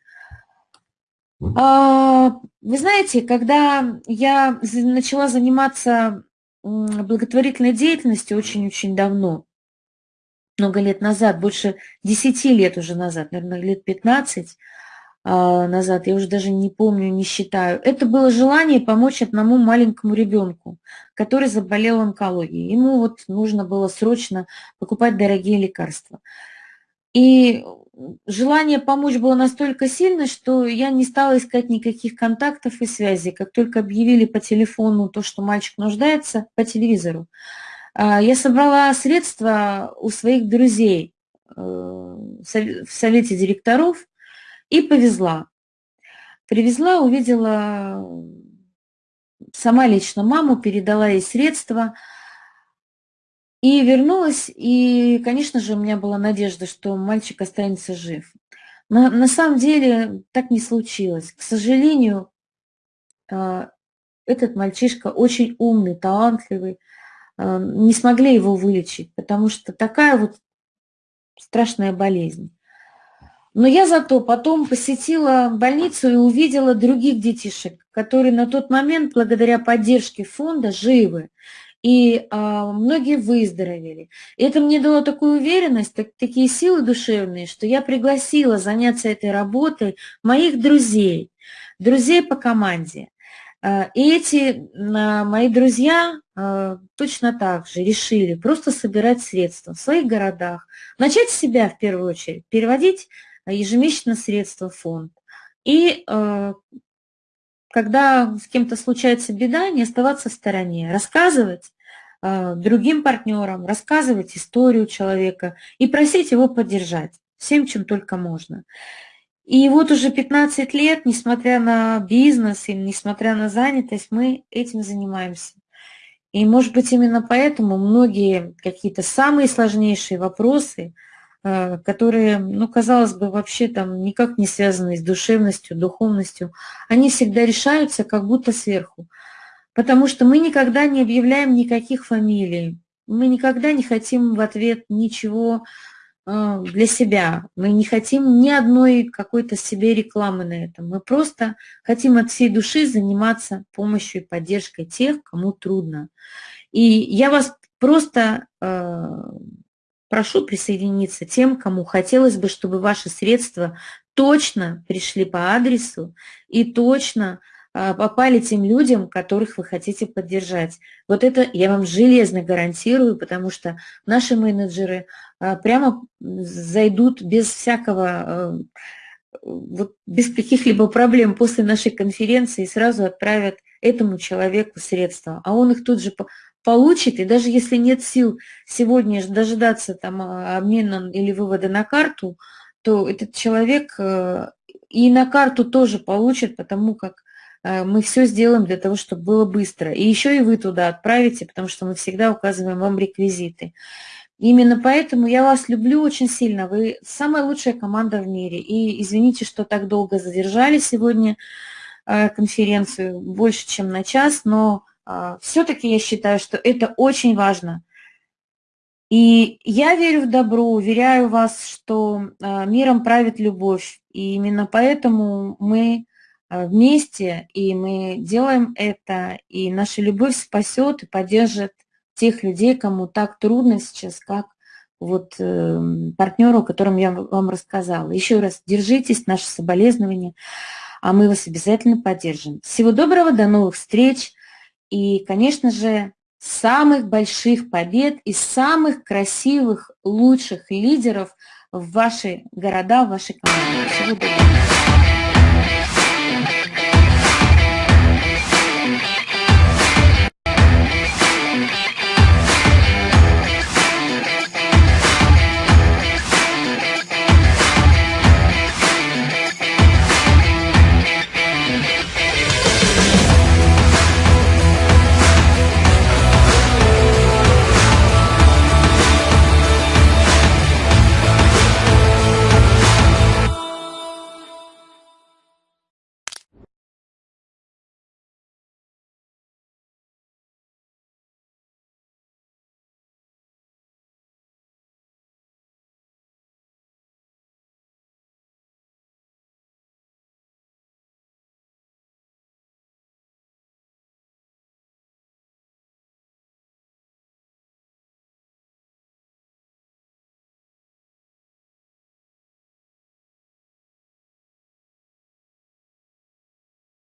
Speaker 3: А, вы знаете, когда я начала заниматься благотворительной деятельностью очень-очень давно, много лет назад, больше 10 лет уже назад, наверное, лет 15, а, назад, я уже даже не помню, не считаю. Это было желание помочь одному маленькому ребенку, который заболел онкологией. Ему вот нужно было срочно покупать дорогие лекарства. И желание помочь было настолько сильно, что я не стала искать никаких контактов и связей. Как только объявили по телефону то, что мальчик нуждается, по телевизору, я собрала средства у своих друзей э, в совете директоров, и повезла. Привезла, увидела сама лично маму, передала ей средства и вернулась. И, конечно же, у меня была надежда, что мальчик останется жив. Но на самом деле так не случилось. К сожалению, а, этот мальчишка очень умный, талантливый. А, не смогли его вылечить, потому что такая вот страшная болезнь. Но я зато потом посетила больницу и увидела других детишек, которые на тот момент, благодаря поддержке фонда, живы. И а, многие выздоровели. И это мне дало такую уверенность, так, такие силы душевные, что я пригласила заняться этой работой моих друзей, друзей по команде. А, и эти а, мои друзья а, точно так же решили просто собирать средства в своих городах, начать себя в первую очередь, переводить ежемесячно средства в фонд. И э, когда с кем-то случается беда, не оставаться в стороне, рассказывать э, другим партнерам, рассказывать историю человека и просить его поддержать всем, чем только можно. И вот уже 15 лет, несмотря на бизнес и несмотря на занятость, мы этим занимаемся. И, может быть, именно поэтому многие какие-то самые сложнейшие вопросы э, которые, ну, казалось бы, вообще там никак не связаны с душевностью, духовностью, они всегда решаются как будто сверху. Потому что мы никогда не объявляем никаких фамилий, мы никогда не хотим в ответ ничего для себя. Мы не хотим ни одной какой-то себе рекламы на этом. Мы просто хотим от всей души заниматься помощью и поддержкой тех, кому трудно. И я вас просто э, прошу присоединиться тем, кому хотелось бы, чтобы ваши средства точно пришли по адресу и точно а, попали тем людям, которых вы хотите поддержать. Вот это я вам железно гарантирую, потому что наши менеджеры а, прямо зайдут без всякого, а, вот без каких-либо проблем после нашей конференции и сразу отправят этому человеку средства, а он их тут же получит, и даже если нет сил сегодня дожидаться там обмена или вывода на карту, то этот человек и на карту тоже получит, потому как Э, мы все сделаем для того, чтобы было быстро. И еще и вы туда отправите, потому что мы всегда указываем вам реквизиты. Именно поэтому я вас люблю очень сильно. Вы самая лучшая команда в мире. И извините, что так долго задержали сегодня э, конференцию, больше, чем на час, но э, все-таки я считаю, что это очень важно. И я верю в добро, уверяю вас, что миром правит любовь. И именно поэтому мы Э, вместе, и мы делаем это, и наша любовь спасет и поддержит тех людей, кому так трудно сейчас, как вот э, партнеру, о котором я вам рассказала. Еще раз, держитесь, наши соболезнования, а мы вас обязательно поддержим. Всего доброго, до новых встреч и, конечно же, самых больших побед и самых красивых, лучших лидеров в ваши города, в ваши команды. Всего доброго.